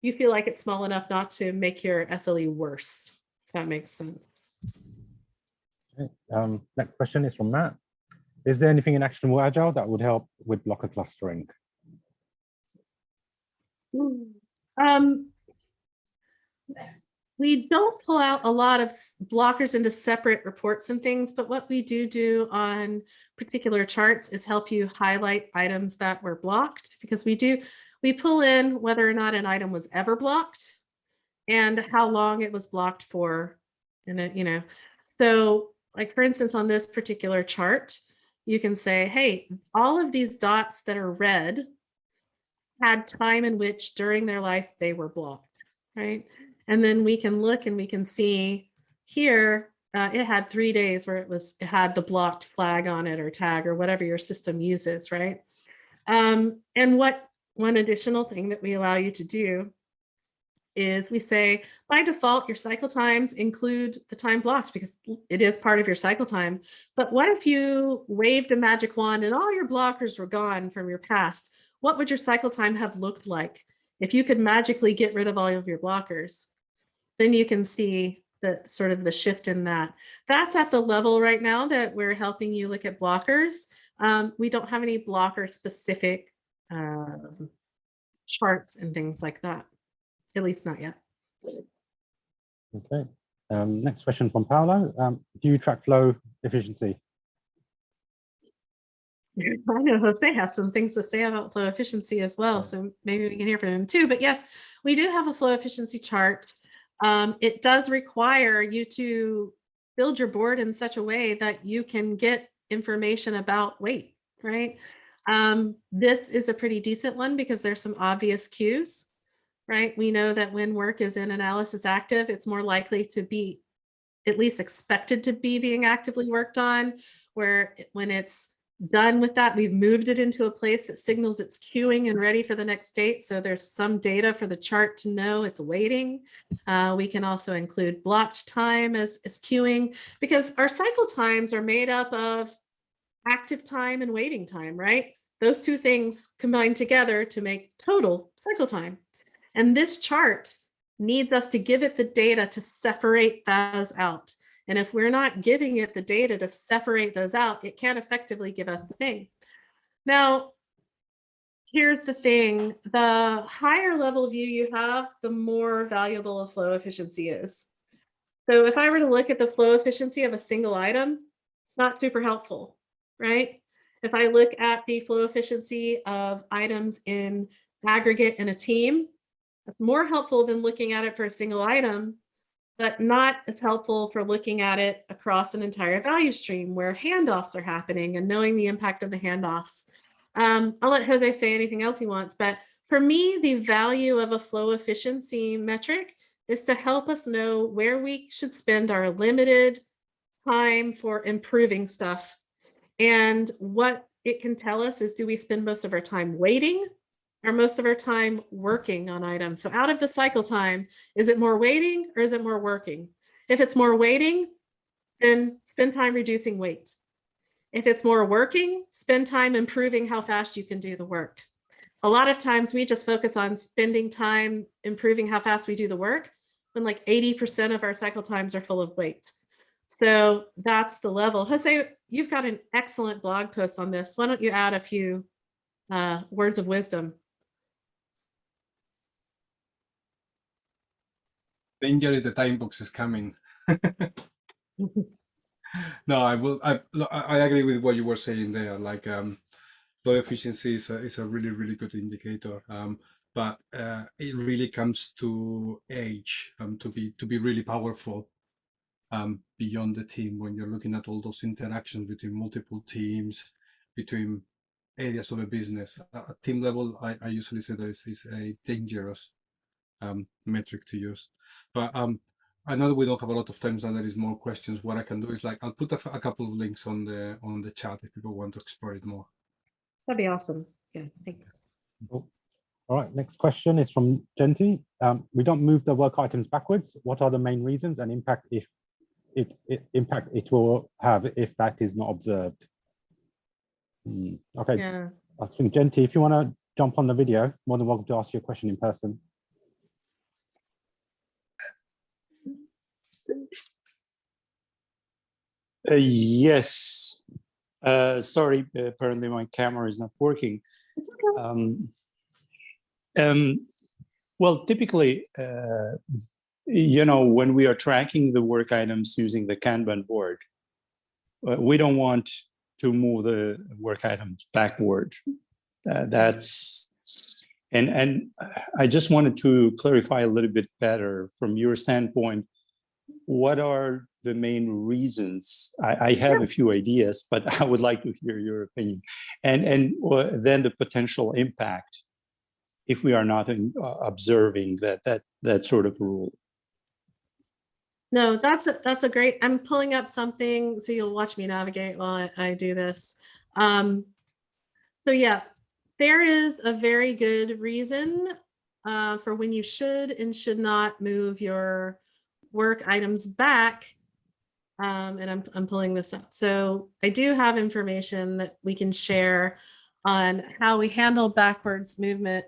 you feel like it's small enough not to make your SLE worse, if that makes sense. Okay, Um, next question is from Matt. Is there anything in Actionable Agile that would help with blocker clustering? Um, we don't pull out a lot of blockers into separate reports and things, but what we do do on particular charts is help you highlight items that were blocked because we do, we pull in whether or not an item was ever blocked and how long it was blocked for. And you know, so like for instance, on this particular chart, you can say, hey, all of these dots that are red had time in which during their life they were blocked, right? And then we can look and we can see here, uh, it had three days where it was, it had the blocked flag on it or tag or whatever your system uses, right? Um, and what one additional thing that we allow you to do is we say by default, your cycle times include the time blocked because it is part of your cycle time. But what if you waved a magic wand and all your blockers were gone from your past? What would your cycle time have looked like if you could magically get rid of all of your blockers? Then you can see the sort of the shift in that. That's at the level right now that we're helping you look at blockers. Um, we don't have any blocker specific um, charts and things like that, at least not yet. Okay. Um, next question from Paolo. Um, do you track flow efficiency? [LAUGHS] I know Jose has some things to say about flow efficiency as well, so maybe we can hear from him too. But yes, we do have a flow efficiency chart. Um, it does require you to build your board in such a way that you can get information about wait, right? Um, this is a pretty decent one because there's some obvious cues, right? We know that when work is in analysis active, it's more likely to be at least expected to be being actively worked on, where when it's done with that, we've moved it into a place that signals it's queuing and ready for the next state. So there's some data for the chart to know it's waiting. Uh, we can also include blocked time as, as queuing because our cycle times are made up of active time and waiting time, right? Those two things combine together to make total cycle time. And this chart needs us to give it the data to separate those out. And if we're not giving it the data to separate those out, it can't effectively give us the thing. Now, here's the thing, the higher level view you have, the more valuable a flow efficiency is. So if I were to look at the flow efficiency of a single item, it's not super helpful, right? If I look at the flow efficiency of items in aggregate in a team, that's more helpful than looking at it for a single item but not as helpful for looking at it across an entire value stream where handoffs are happening and knowing the impact of the handoffs. Um, I'll let Jose say anything else he wants, but for me, the value of a flow efficiency metric is to help us know where we should spend our limited time for improving stuff. And what it can tell us is do we spend most of our time waiting or most of our time working on items. So out of the cycle time, is it more waiting or is it more working? If it's more waiting, then spend time reducing wait. If it's more working, spend time improving how fast you can do the work. A lot of times we just focus on spending time improving how fast we do the work when like 80% of our cycle times are full of wait. So that's the level. Jose, you've got an excellent blog post on this. Why don't you add a few uh, words of wisdom? danger is the time box is coming. [LAUGHS] no, I will. I I agree with what you were saying there. Like, um, flow efficiency is a, is a really really good indicator. Um, but uh, it really comes to age um, to be to be really powerful um, beyond the team when you're looking at all those interactions between multiple teams, between areas of a business. At at team level, I, I usually say that is is a dangerous um, metric to use. But um, I know that we don't have a lot of time, and there is more questions. What I can do is like I'll put a couple of links on the on the chat if people want to explore it more. That'd be awesome. Yeah, thanks. Cool. All right, next question is from Genti. Um, we don't move the work items backwards. What are the main reasons and impact if it, it impact it will have if that is not observed? Hmm, Okay, Yeah. I think Genti, if you want to jump on the video, more than welcome to ask your question in person. Uh, yes. Uh, sorry, apparently my camera is not working. It's okay. Um, um, well, typically, uh, you know, when we are tracking the work items using the Kanban board, uh, we don't want to move the work items backward. Uh, that's and and I just wanted to clarify a little bit better from your standpoint. What are the main reasons? I, I have a few ideas, but [LAUGHS] I would like to hear your opinion, and and uh, then the potential impact if we are not in, uh, observing that that that sort of rule. No, that's a, that's a great, I'm pulling up something, so you'll watch me navigate while I, I do this. Um, so yeah, there is a very good reason uh, for when you should and should not move your work items back. Um, and I'm, I'm pulling this up. So I do have information that we can share on how we handle backwards movement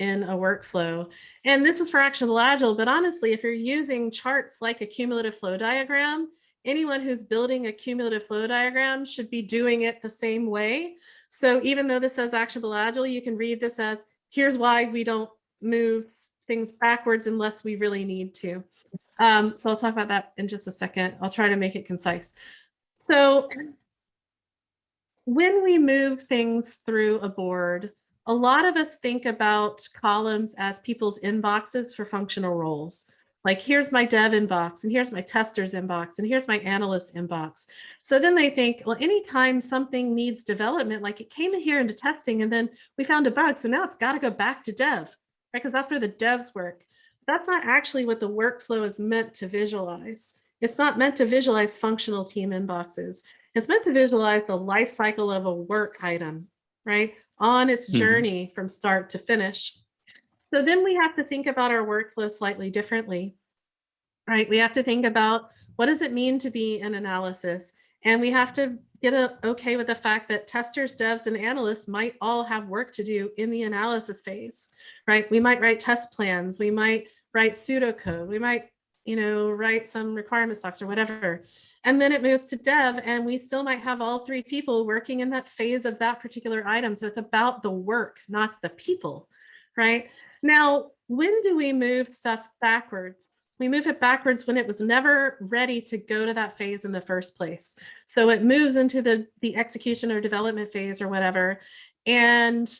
in a workflow. And this is for Actionable Agile, but honestly, if you're using charts like a cumulative flow diagram, anyone who's building a cumulative flow diagram should be doing it the same way. So even though this says Actionable Agile, you can read this as, here's why we don't move things backwards unless we really need to. Um, so I'll talk about that in just a second. I'll try to make it concise. So when we move things through a board, a lot of us think about columns as people's inboxes for functional roles. Like here's my dev inbox and here's my tester's inbox and here's my analyst inbox. So then they think, well, anytime something needs development, like it came in here into testing and then we found a bug. So now it's got to go back to dev, right? Because that's where the devs work. That's not actually what the workflow is meant to visualize. It's not meant to visualize functional team inboxes. It's meant to visualize the life cycle of a work item, right? On its Mhm. journey from start to finish. So then we have to think about our workflow slightly differently, right? We have to think about what does it mean to be an analysis? And we have to get a, okay with the fact that testers, devs, and analysts might all have work to do in the analysis phase, right? We might write test plans, we might write pseudocode, we might, you know, write some requirement stocks or whatever. And then it moves to dev and we still might have all three people working in that phase of that particular item. So it's about the work, not the people, right? Now, when do we move stuff backwards? We move it backwards when it was never ready to go to that phase in the first place. So it moves into the, the execution or development phase or whatever. And,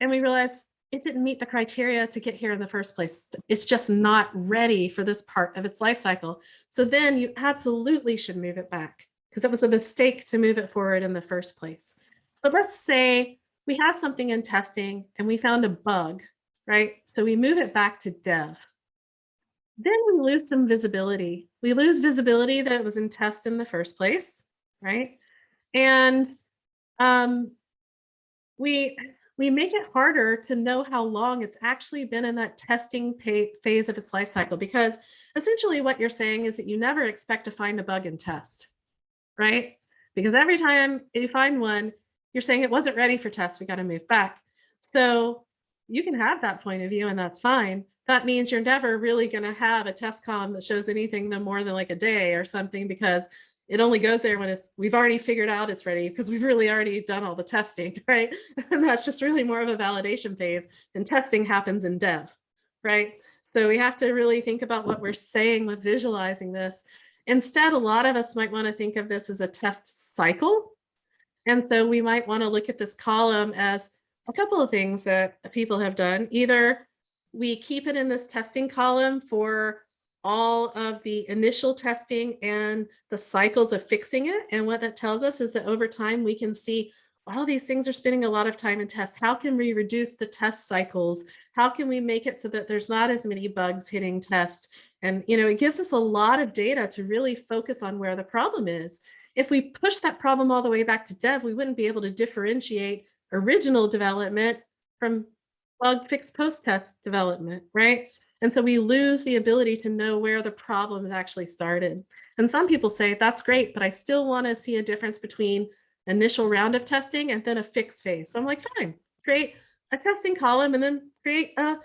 and we realize it didn't meet the criteria to get here in the first place. It's just not ready for this part of its life cycle. So then you absolutely should move it back because it was a mistake to move it forward in the first place. But let's say we have something in testing and we found a bug, right? So we move it back to dev. Then we lose some visibility. We lose visibility that was in test in the first place, right? And um, we we make it harder to know how long it's actually been in that testing phase of its life cycle because essentially what you're saying is that you never expect to find a bug in test, right? Because every time you find one, you're saying it wasn't ready for test, we got to move back. So you can have that point of view and that's fine. That means you're never really going to have a test column that shows anything no more than like a day or something because it only goes there when it's we've already figured out it's ready because we've really already done all the testing, [LAUGHS] right? And that's just really more of a validation phase and testing happens in dev, right? So we have to really think about what we're saying with visualizing this. Instead, a lot of us might want to think of this as a test cycle. And so we might want to look at this column as a couple of things that people have done. Either we keep it in this testing column for all of the initial testing and the cycles of fixing it. And what that tells us is that over time we can see, wow, these things are spending a lot of time in tests. How can we reduce the test cycles? How can we make it so that there's not as many bugs hitting test? And, you know, it gives us a lot of data to really focus on where the problem is. If we push that problem all the way back to dev, we wouldn't be able to differentiate original development from bug fix post-test development, right? And so we lose the ability to know where the problems actually started. And some people say, that's great, but I still want to see a difference between initial round of testing and then a fix phase. So I'm like, fine, create a testing column and then create a,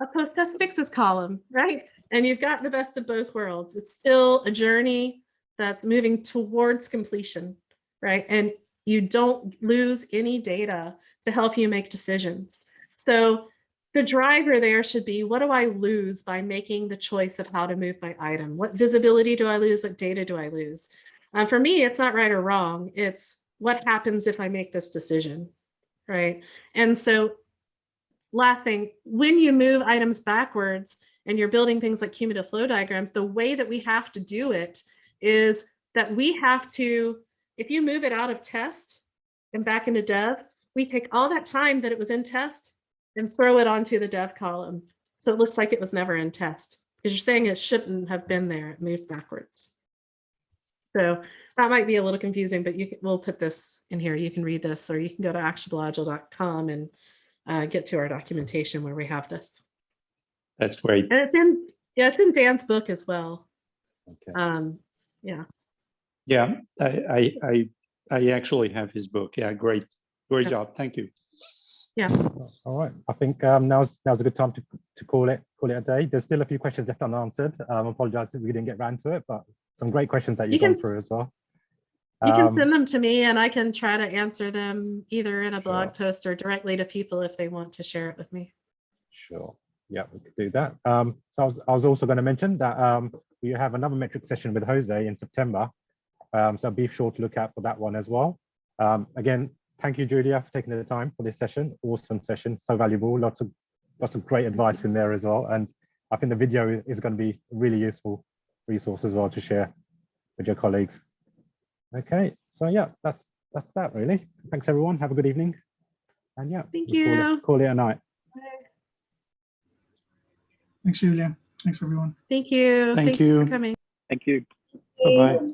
a post-test fixes column, right? And you've got the best of both worlds. It's still a journey that's moving towards completion, right? And you don't lose any data to help you make decisions. So the driver there should be, what do I lose by making the choice of how to move my item? What visibility do I lose? What data do I lose? Uh, for me, it's not right or wrong. It's what happens if I make this decision, right? And so last thing, when you move items backwards and you're building things like cumulative flow diagrams, the way that we have to do it is that we have to, if you move it out of test and back into dev, we take all that time that it was in test and throw it onto the dev column. So it looks like it was never in test because you're saying it shouldn't have been there. It moved backwards. So that might be a little confusing, but you can, we'll put this in here. You can read this or you can go to actionableagile.com and uh, get to our documentation where we have this. That's great. And it's in, yeah, it's in Dan's book as well. Okay. Um, yeah, Yeah, I, I, I, I actually have his book. Yeah, great, great job. Thank you. All right, I think um, now's now's a good time to to call it call it a day. There's still a few questions left unanswered. Um, I apologize if we didn't get round to it, but some great questions that You you've gone can through as well. you can Um, send them to me and I can try to answer them either in a blog Sure. post or directly to people if they want to share it with me. Sure. Yeah, we could do that. Um, so I was, I was also going to mention that um, we have another metric session with Jose in September. Um, so be sure to look out for that one as well. Um, again, thank you, Julia, for taking the time for this session. Awesome session, so valuable. Lots of lots of great advice in there as well. And I think the video is going to be a really useful resource as well to share with your colleagues. Okay, so yeah, that's that's that really. Thanks everyone. Have a good evening. And yeah, Thank we'll call it- you. Call it a night. Thanks, Julia. Thanks, everyone. Thank you. Thank Thanks you. for coming. Thank you. Bye-bye.